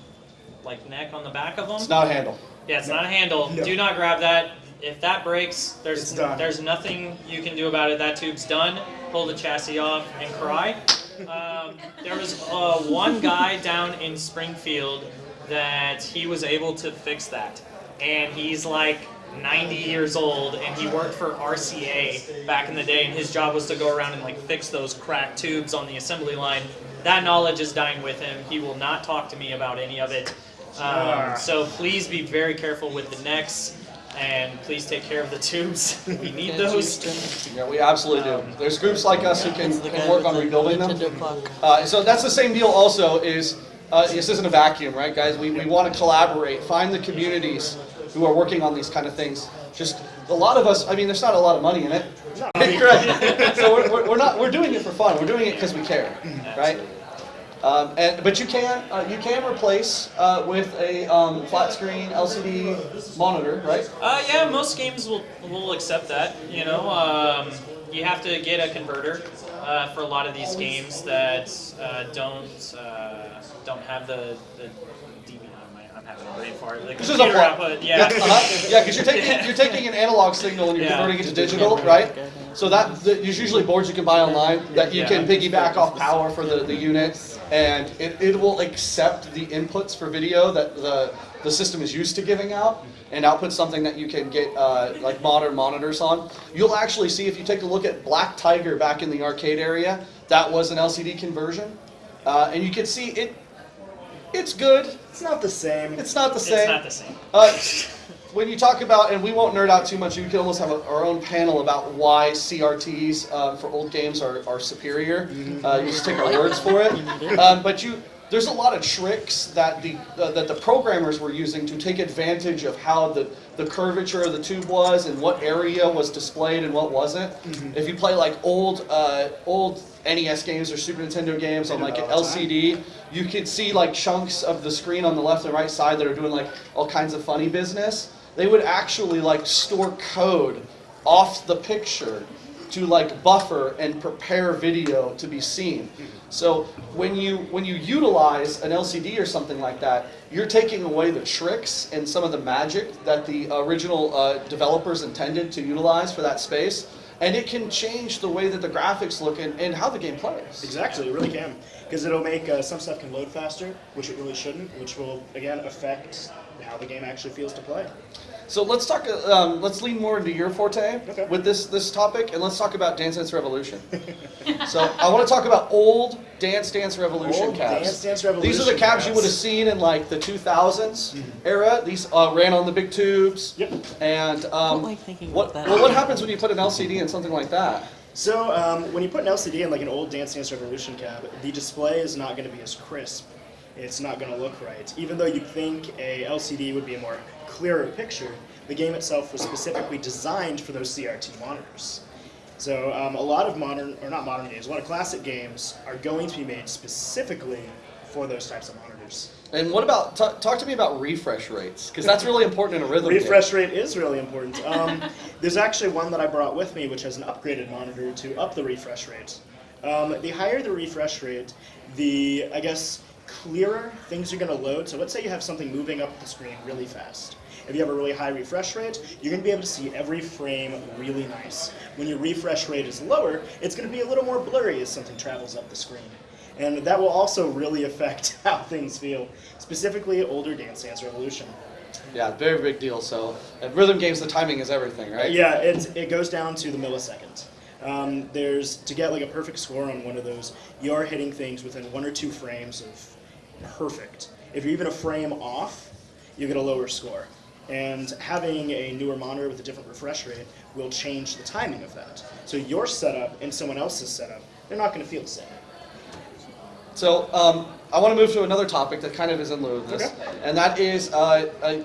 like neck on the back of them. It's not a handle. yeah, it's not a handle. No. Do not grab that. If that breaks, there's It's done. there's nothing you can do about it. That tube's done. Pull the chassis off and cry. Um, there was uh, one guy down in Springfield that he was able to fix that, and he's like 90 years old, and he worked for RCA back in the day, and his job was to go around and like fix those cracked tubes on the assembly line. That knowledge is dying with him. He will not talk to me about any of it. Um, so please be very careful with the necks. And please take care of the tubes. *laughs* We need those. Houston. Yeah, we absolutely do. There's groups like us who can, can work on rebuilding them. Uh, so that's the same deal also is, uh, this isn't a vacuum, right, guys? We, we want to collaborate, find the communities who are working on these kind of things. Just, a lot of us, I mean, there's not a lot of money in it. *laughs* Right. So we're, we're, we're not, we're doing it for fun. We're doing it because we care, right? Um, and, but you can, uh, you can replace uh, with a um, flat screen LCD monitor, right? Uh, yeah, most games will will accept that. You know, um, you have to get a converter uh, for a lot of these games that uh, don't uh, don't have the the DVD. I'm having a brain fart. The This is a computer plot. output. Yeah, Yeah. uh-huh. yeah, because you're taking *laughs* you're taking an analog signal and you're Yeah. converting it to digital, right? So that the, there's usually boards you can buy online that you can piggyback off power for the, the unit, and it, it will accept the inputs for video that the the system is used to giving out, and output something that you can get uh, like modern monitors on. You'll actually see if you take a look at Black Tiger back in the arcade area, that was an LCD conversion, uh, and you can see it. It's good. It's not the same. It's not the same. It's same. not the same. Uh, when you talk about, and we won't nerd out too much, we could almost have a, our own panel about why CRTs uh, for old games are, are superior. Uh, you just take our words for it. *laughs* Um, but you, there's a lot of tricks that the uh, that the programmers were using to take advantage of how the, the curvature of the tube was and what area was displayed and what wasn't. If you play like old uh, old NES games or Super Nintendo games on like an LCD, time. You could see like chunks of the screen on the left and right side that are doing like all kinds of funny business. They would actually like store code off the picture to like buffer and prepare video to be seen. So when you when you utilize an LCD or something like that, you're taking away the tricks and some of the magic that the original uh, developers intended to utilize for that space, and it can change the way that the graphics look and, and how the game plays. Exactly, it really can. Because it'll make uh, some stuff can load faster, which it really shouldn't, which will, again, affect how the game actually feels to play. So let's talk. uh, Um, let's lean more into your forte Okay. with this this topic, and let's talk about Dance Dance Revolution. *laughs* so I want to talk about old Dance Dance Revolution Old cabs. Dance Dance These are the Revolution cabs you would have seen in like the 2000s era. These uh, ran on the big tubes. Yep. And um, like thinking what about that. well, what happens when you put an LCD in something like that? So um, when you put an LCD in like an old Dance Dance Revolution cab, the display is not going to be as crisp. It's not going to look right. Even though you'd think a LCD would be a more clearer picture, the game itself was specifically designed for those CRT monitors. So um, a lot of modern, or not modern games, a lot of classic games are going to be made specifically for those types of monitors. And what about ta talk to me about refresh rates because that's really important in a rhythm game. Refresh rate is really important. Um, *laughs* there's actually one that I brought with me, which has an upgraded monitor to up the refresh rate. Um, the higher the refresh rate, the I guess clearer things are going to load. So let's say you have something moving up the screen really fast. If you have a really high refresh rate, you're going to be able to see every frame really nice. When your refresh rate is lower, it's going to be a little more blurry as something travels up the screen. And that will also really affect *laughs* how things feel, specifically older Dance Dance Revolution. Yeah, very big deal. So at rhythm games, the timing is everything, right? Yeah, it, it goes down to the millisecond. Um, there's to get like a perfect score on one of those, you're hitting things within one or two frames of perfect. If you're even a frame off, you get a lower score. And having a newer monitor with a different refresh rate will change the timing of that. So your setup and someone else's setup, they're not going to feel the same. So um, I want to move to another topic that kind of is in lieu of this, Okay. and that is uh,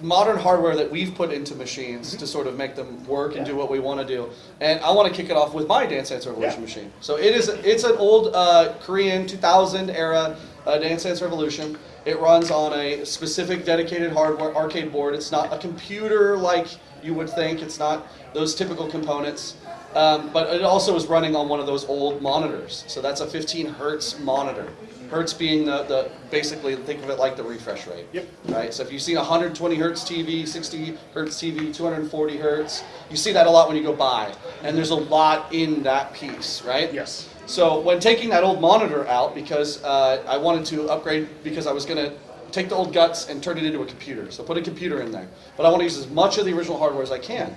modern hardware that we've put into machines to sort of make them work and Yeah. do what we want to do. And I want to kick it off with my Dance Dance Revolution Yeah. machine. So it is it's an old uh, Korean 2000 era uh, Dance Dance Revolution. It runs on a specific dedicated hardware arcade board. It's not a computer like you would think. It's not those typical components. Um, but it also is running on one of those old monitors. So that's a 15 hertz monitor. Hertz being the, the basically think of it like the refresh rate. Yep. Right. So if you see 120 hertz TV, 60 hertz TV, 240 hertz, you see that a lot when you go by, and there's a lot in that piece, right? Yes. So when taking that old monitor out, because uh, I wanted to upgrade, because I was going to take the old guts and turn it into a computer. So put a computer in there, but I want to use as much of the original hardware as I can.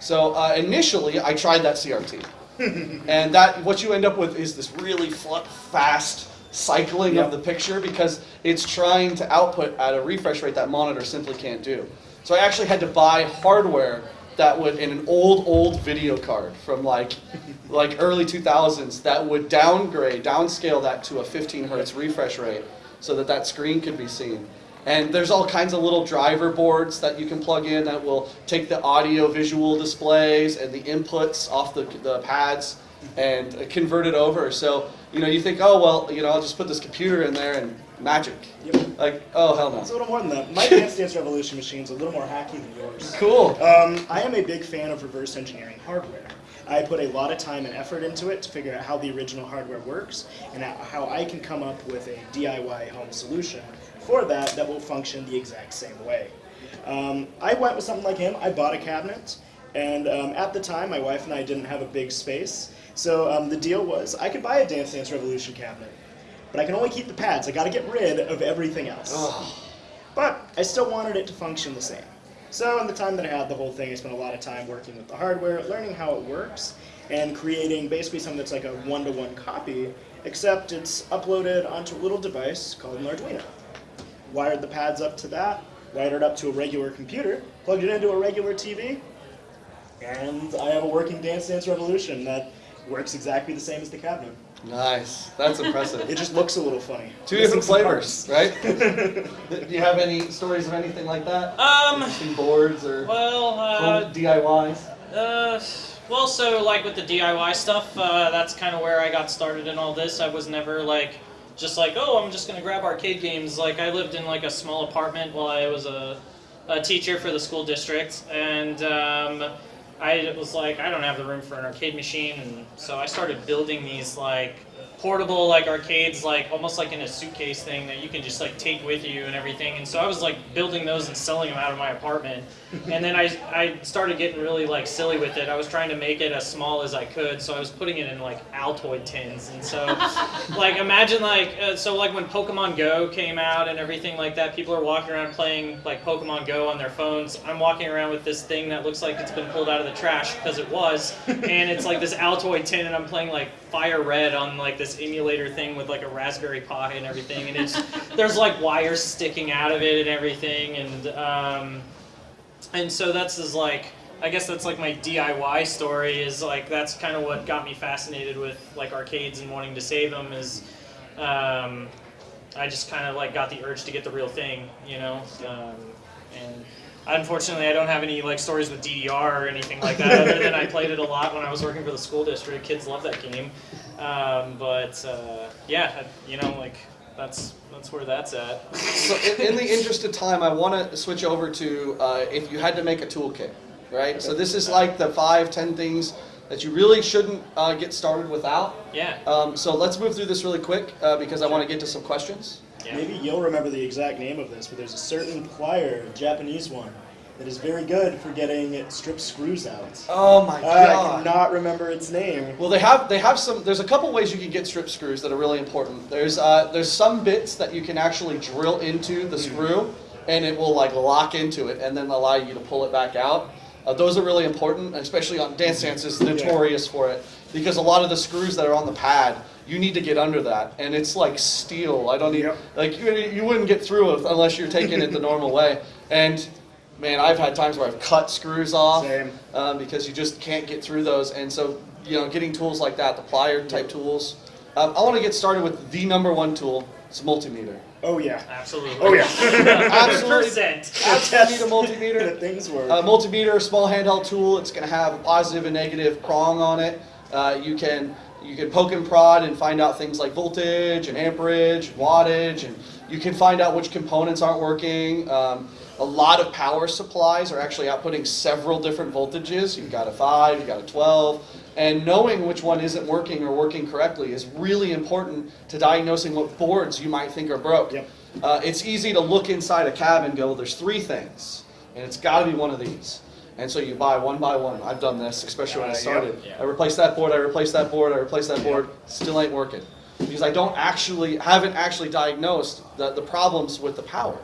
So uh, initially, I tried that CRT, *laughs* and that what you end up with is this really fl- fast cycling Yep. of the picture because it's trying to output at a refresh rate that monitor simply can't do. So I actually had to buy hardware that would in an old old video card from like *laughs* like early 2000s that would downgrade downscale that to a 15 hertz refresh rate so that that screen could be seen and there's all kinds of little driver boards that you can plug in that will take the audio visual displays and the inputs off the, the pads and convert it over so you know you think oh well you know i'll just put this computer in there and magic Yep. like oh hell no It's a little more than that. My *laughs* Dance Dance Revolution machine's a little more hacky than yours. cool Um, I am a big fan of reverse engineering hardware. I put a lot of time and effort into it to figure out how the original hardware works and how I can come up with a DIY home solution for that that will function the exact same way. Um, I went with something like him. I bought a cabinet, and um, at the time, my wife and I didn't have a big space. So um, the deal was I could buy a Dance Dance Revolution cabinet, but I can only keep the pads. I got to get rid of everything else. But I still wanted it to function the same. So in the time that I had the whole thing, I spent a lot of time working with the hardware, learning how it works, and creating basically something that's like a one-to-one copy, except it's uploaded onto a little device called an Arduino. Wired the pads up to that, wired it up to a regular computer, plugged it into a regular TV, and I have a working Dance Dance Revolution that works exactly the same as the cabinet. nice that's impressive It just looks a little funny. Two different flavors, right? *laughs* Do you have any stories of anything like that? Um, Interesting boards or well, uh, DIYs? Uh, well, so like with the DIY stuff, uh, that's kind of where I got started in all this. I was never like just like, oh, I'm just gonna grab arcade games. Like I lived in like a small apartment while I was a, a teacher for the school district, and um, I was like, I don't have the room for an arcade machine, and so I started building these like portable like arcades like almost like in a suitcase thing that you can just like take with you and everything. And so i was like building those and selling them out of my apartment and then I, I started getting really like silly with it. I was trying to make it as small as i could so i was putting it in like altoid tins. And so *laughs* like imagine like uh, so like when pokemon go came out and everything like that people are walking around playing like pokemon go on their phones. I'm walking around with this thing that looks like it's been pulled out of the trash because it was. And it's like this altoid tin and i'm playing like fire red on like this emulator thing with like a raspberry pi and everything. And it's there's like wires sticking out of it and everything. And um and so that's is like I guess that's like my DIY story is like that's kind of what got me fascinated with like arcades and wanting to save them is um, I just kind of like got the urge to get the real thing, you know. Um, and unfortunately, I don't have any like stories with DDR or anything like that, other than I *laughs* played it a lot when I was working for the school district. Kids love that game. Um, but uh, yeah, you know, like that's that's where that's at. So in, in the interest of time, I want to switch over to uh, if you had to make a toolkit, right? So this is like the five, ten things that you really shouldn't uh, get started without. Yeah. Um, so let's move through this really quick uh, because I want to get to some questions. yeah. Maybe you'll remember the exact name of this, but there's a certain plier, a Japanese one, that is very good for getting strip screws out. Oh my god! I cannot remember its name. Well, they have they have some. There's a couple ways you can get strip screws that are really important. There's uh, there's some bits that you can actually drill into the screw, and it will like lock into it, and then allow you to pull it back out. Uh, those are really important, especially on Dance Dance is notorious for it because a lot of the screws that are on the pad, you need to get under that, and it's like steel. I don't even Yep. like you, you wouldn't get through it unless you're taking it the normal way. And man, I've had times where I've cut screws off Same. um, because you just can't get through those. And so, you know, getting tools like that, the plier type tools. Um, I want to get started with the number one tool. It's a multimeter. Oh yeah. Absolutely. Oh yeah. *laughs* Absolutely, Percent. absolutely need a that multimeter. *laughs* things work. A multimeter, small handheld tool. It's going to have a positive and negative prong on it. Uh, you can you can poke and prod and find out things like voltage and amperage, wattage, and you can find out which components aren't working. Um, a lot of power supplies are actually outputting several different voltages. You've got a 5, you've got a 12, and knowing which one isn't working or working correctly is really important to diagnosing what boards you might think are broke. Yep. Uh, it's easy to look inside a cab and go, there's three things, and it's got to be one of these. And so you buy one by one. I've done this, especially when I Uh, yep. started. Yeah. I replaced that board, I replaced that board, I replaced that board, still ain't working. Because I don't actually, haven't actually diagnosed the, the problems with the power.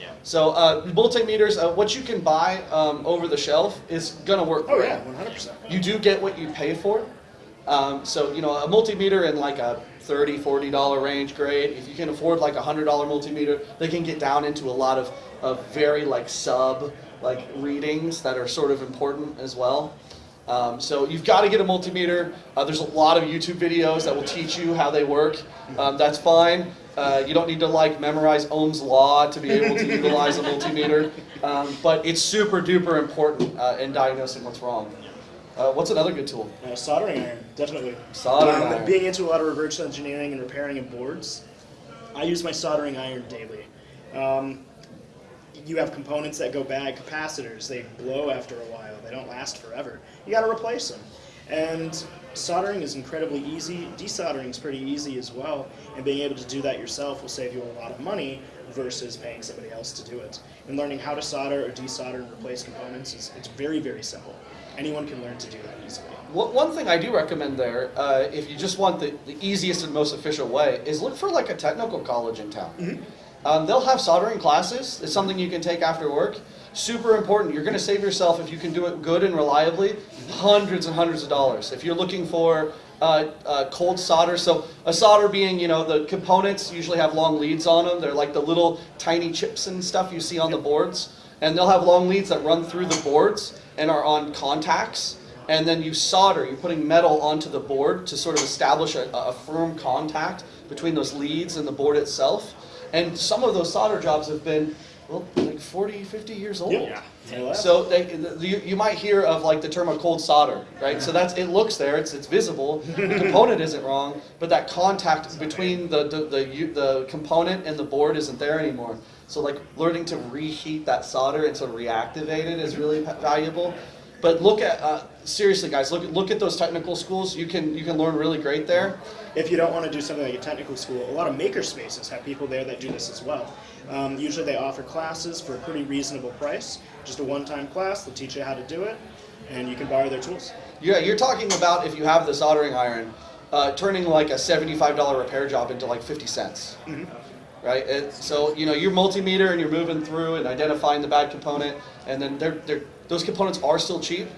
Yeah. So uh, multimeters, uh, what you can buy um, over the shelf is gonna work oh yeah, 100%. You do get what you pay for. Um, so, you know, a multimeter in like a 30 $40 range, great. If you can afford like a $100 multimeter, they can get down into a lot of, of very like sub like readings that are sort of important as well. Um, so you've got to get a multimeter. Uh, there's a lot of YouTube videos that will teach you how they work. Um, that's fine. Uh, you don't need to like memorize Ohm's law to be able to utilize a multimeter, um, but it's super duper important uh, in diagnosing what's wrong. Uh, what's another good tool? Uh, soldering iron, definitely. Soldering Um, iron. Being into a lot of reverse engineering and repairing of boards, I use my soldering iron daily. Um, you have components that go bad, capacitors, they blow after a while, they don't last forever. You gotta replace them. And soldering is incredibly easy, desoldering is pretty easy as well, and being able to do that yourself will save you a lot of money versus paying somebody else to do it. And learning how to solder or desolder and replace components is it's very, very simple. Anyone can learn to do that easily. One one thing I do recommend there, uh, if you just want the, the easiest and most efficient way, is look for like a technical college in town. Um, they'll have soldering classes. It's something you can take after work. Super important. You're going to save yourself if you can do it good and reliably, hundreds and hundreds of dollars. If you're looking for uh, uh, cold solder, so a solder being, you know, the components usually have long leads on them. They're like the little tiny chips and stuff you see on the boards, and they'll have long leads that run through the boards and are on contacts and then you solder, you're putting metal onto the board to sort of establish a, a firm contact between those leads and the board itself. And some of those solder jobs have been, well, like 40, 50 years old. Yeah. Yeah. So they, the, you, you might hear of like the term of cold solder, right? So that's it looks there, it's, it's visible. *laughs* The component isn't wrong, but that contact between the, the, the, the component and the board isn't there anymore. So like learning to reheat that solder and to reactivate it is really valuable. But look at uh, seriously, guys. Look look at those technical schools. You can you can learn really great there. If you don't want to do something like a technical school, a lot of maker spaces have people there that do this as well. Um, usually they offer classes for a pretty reasonable price. Just a one-time class, they'll teach you how to do it, and you can borrow their tools. Yeah, you're talking about if you have the soldering iron, uh, turning like a seventy-five dollar repair job into like fifty cents. Right, it, so you know your multimeter and you're moving through and identifying the bad component, and then they're, they're, those components are still cheap,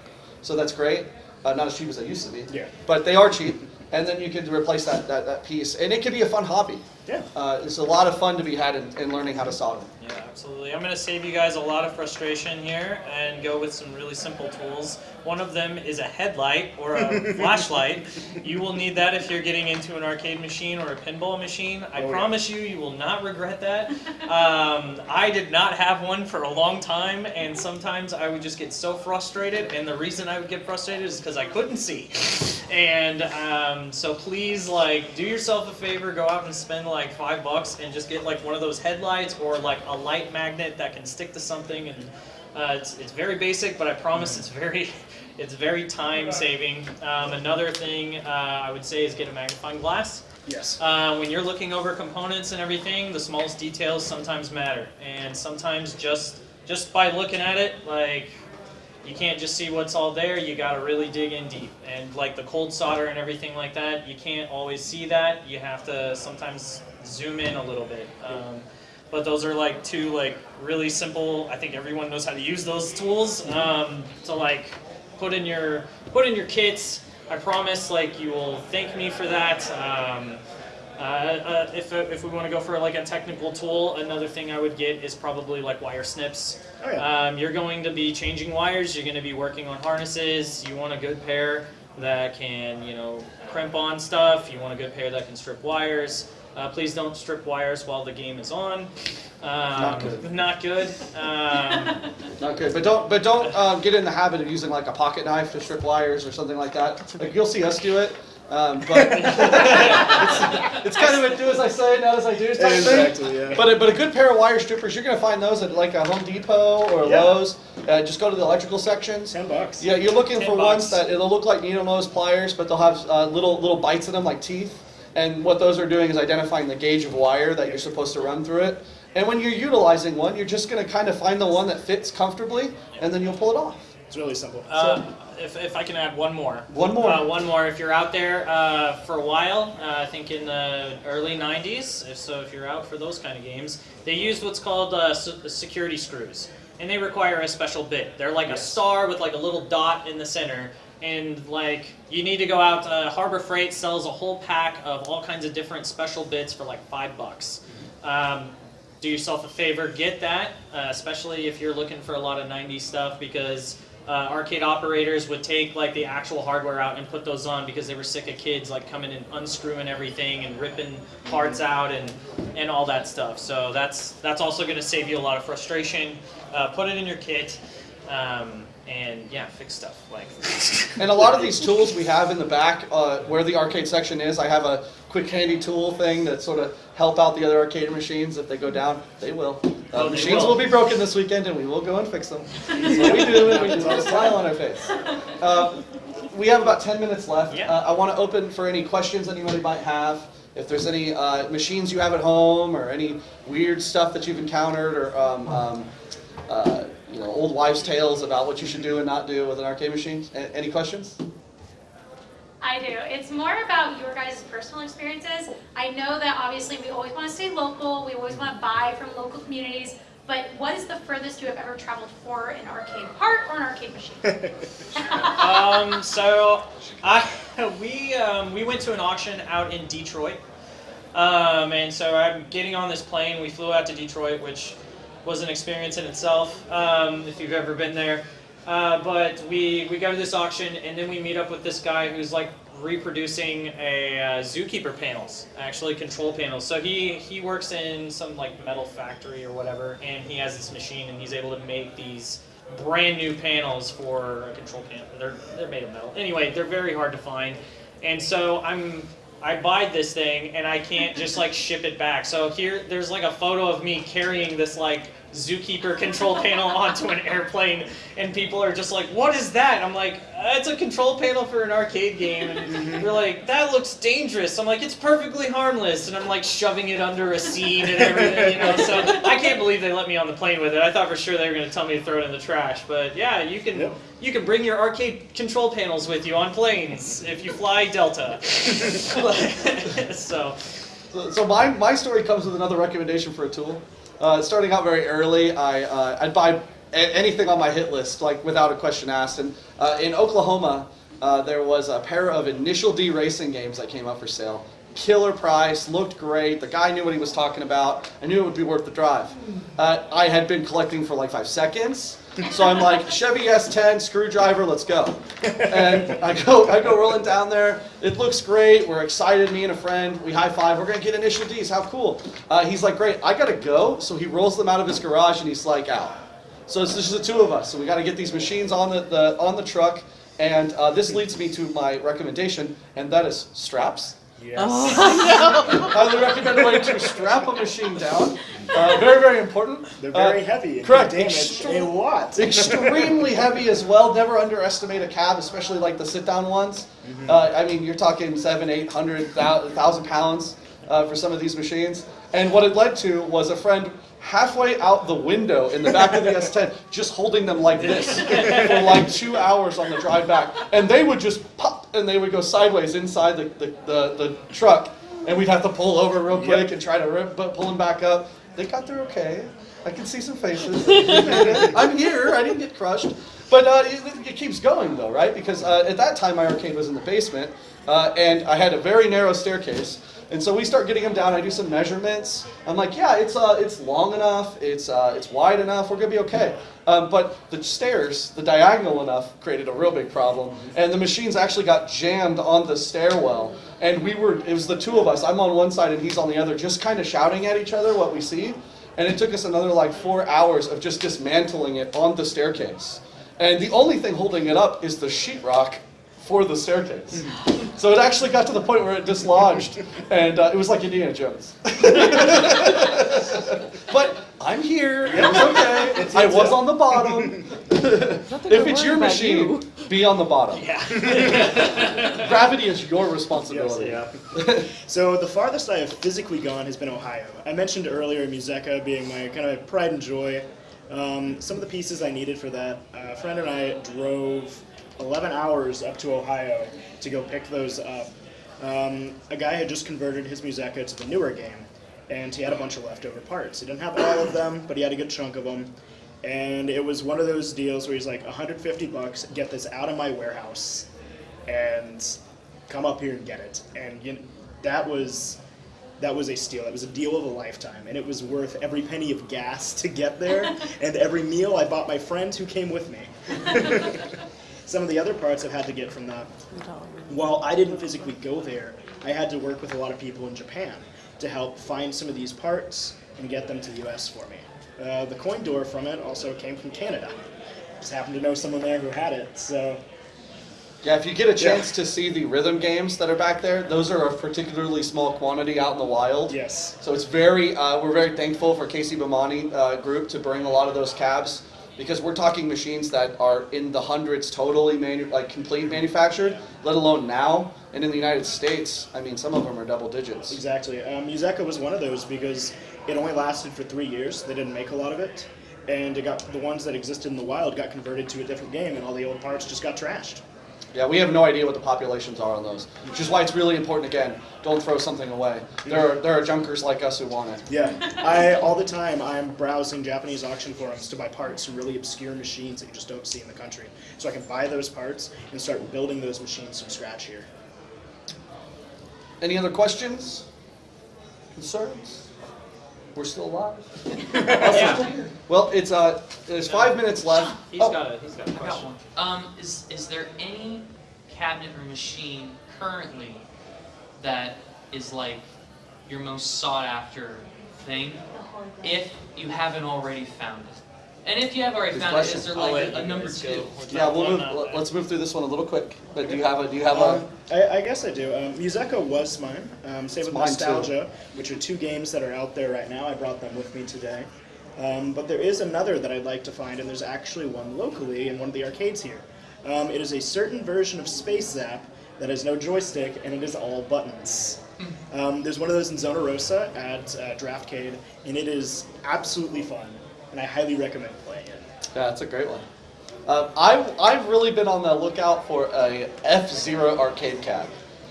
so that's great. Uh, not as cheap as they used to be, Yeah. but they are cheap, and then you can replace that, that, that piece, and it can be a fun hobby. Yeah. Uh, it's a lot of fun to be had in, in learning how to solder. Yeah, absolutely. I'm going to save you guys a lot of frustration here and go with some really simple tools. One of them is a headlight or a *laughs* flashlight. You will need that if you're getting into an arcade machine or a pinball machine. I Oh, yeah. promise you, you will not regret that. Um, I did not have one for a long time, and sometimes I would just get so frustrated. And the reason I would get frustrated is because I couldn't see. And um, so please, like, do yourself a favor, go out and spend like five bucks and just get like one of those headlights or like a light magnet that can stick to something. And uh, it's, it's very basic, but I promise it's very *laughs* it's very time saving. Um, another thing uh, I would say is get a magnifying glass. Yes. Uh, when you're looking over components and everything, the smallest details sometimes matter, and sometimes just just by looking at it, like you can't just see what's all there. You got to really dig in deep, and like the cold solder and everything like that, you can't always see that. You have to sometimes zoom in a little bit. Um, but those are like two like really simple. I think everyone knows how to use those tools um, to like put in your put in your kits. I promise, like you will thank me for that. Um, uh, uh, if, if we want to go for like a technical tool, another thing I would get is probably like wire snips. Oh, yeah. Um, you're going to be changing wires. You're going to be working on harnesses. You want a good pair that can, you know, crimp on stuff. You want a good pair that can strip wires. Uh, please don't strip wires while the game is on. Um, Not good. Not good. Um, *laughs* Not good, but don't but don't um, get in the habit of using like a pocket knife to strip wires or something like that. Like you'll see us do it, um, but *laughs* it's, it's kind of a do as I say, not as I do type thing. Exactly, yeah. But a, but a good pair of wire strippers, you're gonna find those at like a Home Depot or a Yeah. Lowe's. Uh, just go to the electrical sections. Ten bucks. Yeah, you're looking Ten for ones that it'll look like needle nose pliers, but they'll have uh, little little bites in them like teeth. And what those are doing is identifying the gauge of wire that you're supposed to run through it. And when you're utilizing one, you're just going to kind of find the one that fits comfortably, and then you'll pull it off. It's really simple. Uh, if, if I can add one more. One more. Uh, one more. If you're out there uh, for a while, uh, I think in the early 90s, if so, if you're out for those kind of games, they used what's called uh, security screws. And they require a special bit. They're like a star with like a little dot in the center. And like you need to go out. Uh, Harbor Freight sells a whole pack of all kinds of different special bits for like five bucks. Um, do yourself a favor, get that, uh, especially if you're looking for a lot of 90s stuff because uh, arcade operators would take like the actual hardware out and put those on because they were sick of kids like coming and unscrewing everything and ripping parts out and and all that stuff. So that's that's also going to save you a lot of frustration. Uh, put it in your kit. Um, and yeah, fix stuff like. *laughs* And a lot of these tools we have in the back, uh, where the arcade section is, I have a quick handy tool thing that sort of help out the other arcade machines if they go down. They will. Uh, Oh, they machines will. will. be broken this weekend, and we will go and fix them. *laughs* That's what we do, and we just put a smile on our face. *laughs* Uh, we have about 10 minutes left. Yeah. Uh, I want to open for any questions anybody might have. If there's any uh, machines you have at home, or any weird stuff that you've encountered, or um, um, uh, you know, old wives' tales about what you should do and not do with an arcade machine. A- any questions? I do. It's more about your guys' personal experiences. I know that obviously we always want to stay local, we always want to buy from local communities, but what is the furthest you have ever traveled for an arcade part or an arcade machine? *laughs* um, so *laughs* I *laughs* we um, we went to an auction out in Detroit, um, and so I'm getting on this plane. We flew out to Detroit, which was an experience in itself. Um, if you've ever been there, uh, but we we go to this auction, and then we meet up with this guy who's like reproducing a uh, zookeeper panels, actually control panels. So he he works in some like metal factory or whatever, and he has this machine, and he's able to make these brand new panels for a control panel. They're they're made of metal. Anyway, they're very hard to find, and so I'm I buy this thing and I can't just like ship it back. So here there's like a photo of me carrying this like zookeeper control panel *laughs* onto an airplane, and people are just like, "What is that?" I'm like, "Uh, "It's a control panel for an arcade game," and they're like, "That looks dangerous." I'm like, "It's perfectly harmless," and I'm like shoving it under a seat and everything, you know. So I can't believe they let me on the plane with it. I thought for sure they were going to tell me to throw it in the trash, but yeah, you can Yep. You can bring your arcade control panels with you on planes if you fly Delta. *laughs* so So, so my, my story comes with another recommendation for a tool. Uh, starting out very early, I, uh, I'd buy a- anything on my hit list, like without a question asked. And uh, in Oklahoma, uh, there was a pair of Initial D racing games that came up for sale. Killer price, looked great. The guy knew what he was talking about. I knew it would be worth the drive. Uh, I had been collecting for like five seconds, so I'm like Chevy S10 screwdriver, let's go. And I go, I go rolling down there. It looks great. We're excited. Me and a friend, we high five. We're gonna get initial D's. How cool! Uh, he's like, great. I gotta go. So he rolls them out of his garage and he's like, out. So it's just the two of us. So we got to get these machines on the, the on the truck. And uh, this leads me to my recommendation, and that is straps. Yes. Highly recommend a way to strap a machine down. Uh, very, very important. They're very Uh, heavy correct. can damage a lot. *laughs* extremely heavy as well. Never underestimate a cab, especially like the sit-down ones. Uh, I mean, you're talking seven, eight hundred, thousand pounds uh, for some of these machines. And what it led to was a friend halfway out the window in the back of the *laughs* S10, just holding them like this for like two hours on the drive back, and they would just pop and they would go sideways inside the the, the, the truck, and we'd have to pull over real quick Yep. and try to rip, but pull them back up. They got through okay. I can see some faces. We made it. I'm here. I didn't get crushed. But uh, it, it keeps going though, right? Because uh, at that time my arcade was in the basement, uh, and I had a very narrow staircase. And so we start getting them down. I do some measurements. I'm like, yeah, it's uh, it's long enough. It's uh, it's wide enough. We're gonna be okay. Um, but the stairs, the diagonal enough, created a real big problem. And the machines actually got jammed on the stairwell. And we were, it was the two of us. I'm on one side and he's on the other, just kind of shouting at each other what we see. And it took us another like four hours of just dismantling it on the staircase. And the only thing holding it up is the sheetrock for the staircase. So it actually got to the point where it dislodged, and uh, it was like Indiana Jones. *laughs* but I'm here. It was okay. It's- I was a- on the bottom. if it's your machine, be on the bottom. yeah. *laughs* Gravity is your Yes, responsibility. yeah. so the farthest I have physically gone has been Ohio. I mentioned earlier MUSECA being my kind of pride and joy. Um, some of the pieces I needed for that, a friend and I drove 11 hours up to Ohio to go pick those up. Um, a guy had just converted his MUSECA to the newer game, and he had a bunch of leftover parts. He didn't have all of them, but he had a good chunk of them. And it was one of those deals where he's like, 150 bucks, get this out of my warehouse, and come up here and get it. And you that was that was a steal. That was a deal of a lifetime, and it was worth every penny of gas to get there, *laughs* and every meal I bought my friend who came with me. *laughs* Some of the other parts I've had to get from that. While I didn't physically go there, I had to work with a lot of people in Japan to help find some of these parts and get them to the US for me. Uh, the coin door from it also came from Canada. Just happened to know someone there who had it, so Yeah, if you get a chance to see the rhythm games that are back there, those are a particularly small quantity out in the wild. yes. So it's very, uh, we're very thankful for KC Bemani uh, group to bring a lot of those cabs because we're talking machines that are in the hundreds totally like complete manufactured, let alone now. And in the United States, I mean, some of them are double digits. Exactly. Um, was one of those because it only lasted for three years. They didn't make a lot of it, and it got the ones that existed in the wild got converted to a different game, and all the old parts just got trashed. Yeah, we have no idea what the populations are on those, which is why it's really important. Again, don't throw something away. There are there are junkers like us who want it. Yeah, *laughs* I all the time I'm browsing Japanese auction forums to buy parts from really obscure machines that you just don't see in the country, so I can buy those parts and start building those machines from scratch here. Any other questions? Concerns? We're still alive. *laughs* Yeah. Well, it's uh, there's five minutes left. He's Oh, got a he's got a I got question. one. Um, is is there any cabinet or machine currently that is like your most sought after thing, if you haven't already found it? And if you have already Good found question. it, is there like let a, a number two? go. Yeah, we'll move. that. Let's move through this one a little quick. But do you have a? Do you have Um, a? I, I guess I do. Um, MUSECA was mine. Um, same It's with mine too. Nostalgia, which are two games that are out there right now. I brought them with me today. Um, but there is another that I'd like to find, and there's actually one locally in one of the arcades here. Um, it is a certain version of Space Zap that has no joystick, and it is all buttons. Um, there's one of those in Zona Rosa at uh, Draftcade, and it is absolutely fun, and I highly recommend playing it. Yeah, that's a great one. Um, I've I've really been on the lookout for a F Zero arcade cab.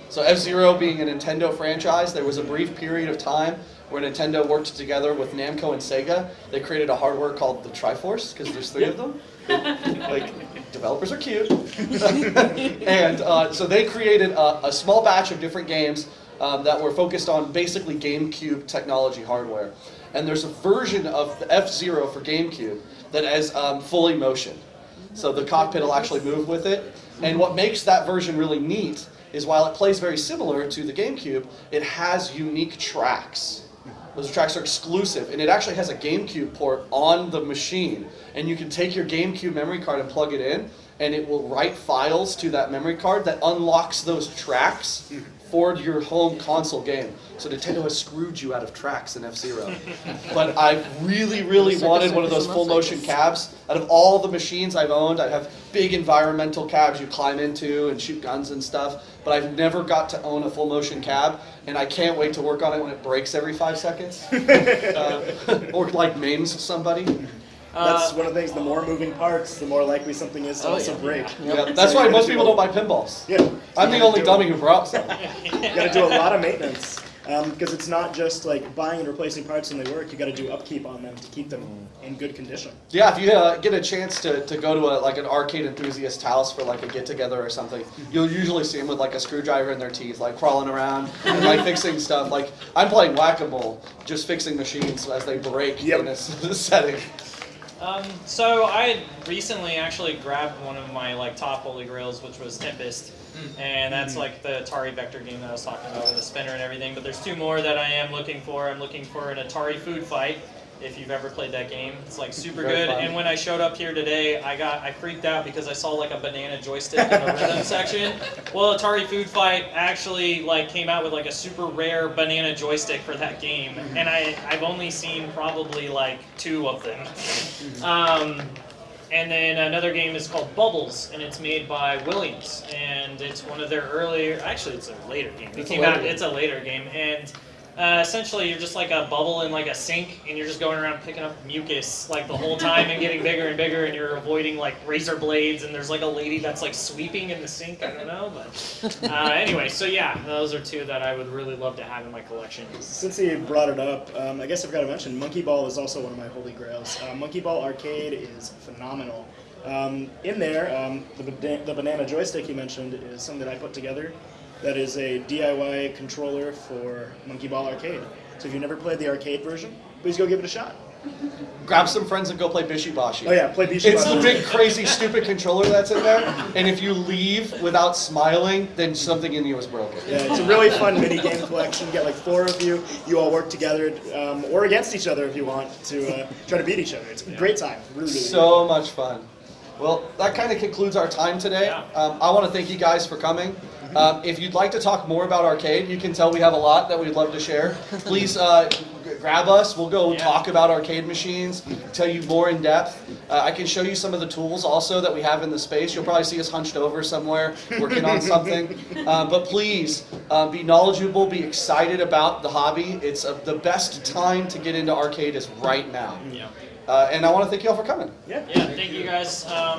So F Zero being a Nintendo franchise, there was a brief period of time where Nintendo worked together with Namco and Sega. They created a hardware called the Triforce because there's three of them. like developers are cute, *laughs* and uh, so they created a, a small batch of different games um, that were focused on basically GameCube technology hardware. And there's a version of the F Zero for GameCube that is um, fully motion. So the cockpit will actually move with it. And what makes that version really neat is while it plays very similar to the GameCube, it has unique tracks. Those tracks are exclusive, and it actually has a GameCube port on the machine. And you can take your GameCube memory card and plug it in, and it will write files to that memory card that unlocks those tracks for your home console game. So Nintendo has screwed you out of tracks in F-Zero. but I really, really wanted one of those full motion cabs. Out of all the machines I've owned, I have big environmental cabs you climb into and shoot guns and stuff. But I've never got to own a full motion cab, and I can't wait to work on it when it breaks every five seconds, *laughs* uh, *laughs* or like maims somebody. That's Uh, one of the things. The more moving parts, the more likely something is to Oh, also yeah. break. Yeah, that's So why most gotta people do don't buy pinballs. Yeah, I'm the only dummy who brought some. *laughs* You got to do a lot of maintenance because it's not just like buying and replacing parts and they work. You got to do upkeep on them to keep them in good condition. Yeah, if you uh, get a chance to, to go to a, like an arcade enthusiast house for like a get together or something, you'll usually see them with like a screwdriver in their teeth, like crawling around and like fixing stuff. Like I'm playing whack a mole, just fixing machines as they break Yep. in a s- *laughs* setting. Um, so I had recently actually grabbed one of my like top holy grails, which was Tempest, and that's like the Atari vector game that I was talking about with the spinner and everything. But there's two more that I am looking for. I'm looking for an Atari Food Fight. If you've ever played that game, it's like super good. fun. And when I showed up here today, I got I freaked out because I saw like a banana joystick in the rhythm *laughs* section. Well, Atari Food Fight actually like came out with like a super rare banana joystick for that game, and I I've only seen probably like two of them. Um, and then another game is called Bubbles, and it's made by Williams, and it's one of their earlier. Actually, it's a later game. It It's came out. game. It's a later game, and uh, essentially you're just like a bubble in like a sink, and you're just going around picking up mucus like the whole time and getting bigger and bigger, and you're avoiding like razor blades, and there's like a lady that's like sweeping in the sink. I don't know, but uh, anyway. So yeah, those are two that I would really love to have in my collection. Since he brought it up, um, I guess I forgot to mention Monkey Ball is also one of my holy grails. Uh, Monkey Ball Arcade is phenomenal. Um, in there, um, the, the banana joystick you mentioned is something that I put together. That is a DIY controller for Monkey Ball Arcade. So if you've never played the arcade version, please go give it a shot. Grab some friends and go play Bishi Bashi. Oh yeah, play Bishi It's the big, crazy, stupid controller that's in there, and if you leave without smiling, then something in you is broken. Yeah, it's a really fun mini game collection. You get like four of you. You all work together um, or against each other if you want to uh, try to beat each other. It's a great time. Really, really So much fun. Well, that kind of concludes our time today. Yeah. Um, I want to thank you guys for coming. Um, if you'd like to talk more about arcade, you can tell we have a lot that we'd love to share. *laughs* Please uh, grab us. We'll go Yeah. talk about arcade machines, tell you more in depth. Uh, I can show you some of the tools also that we have in the space. You'll probably see us hunched over somewhere working on *laughs* something. Uh, but please uh, be knowledgeable, be excited about the hobby. It's uh, the best time to get into arcade is right now. Yeah. Uh, and I want to thank you all for coming. Yeah. Yeah. Thank you guys. Um,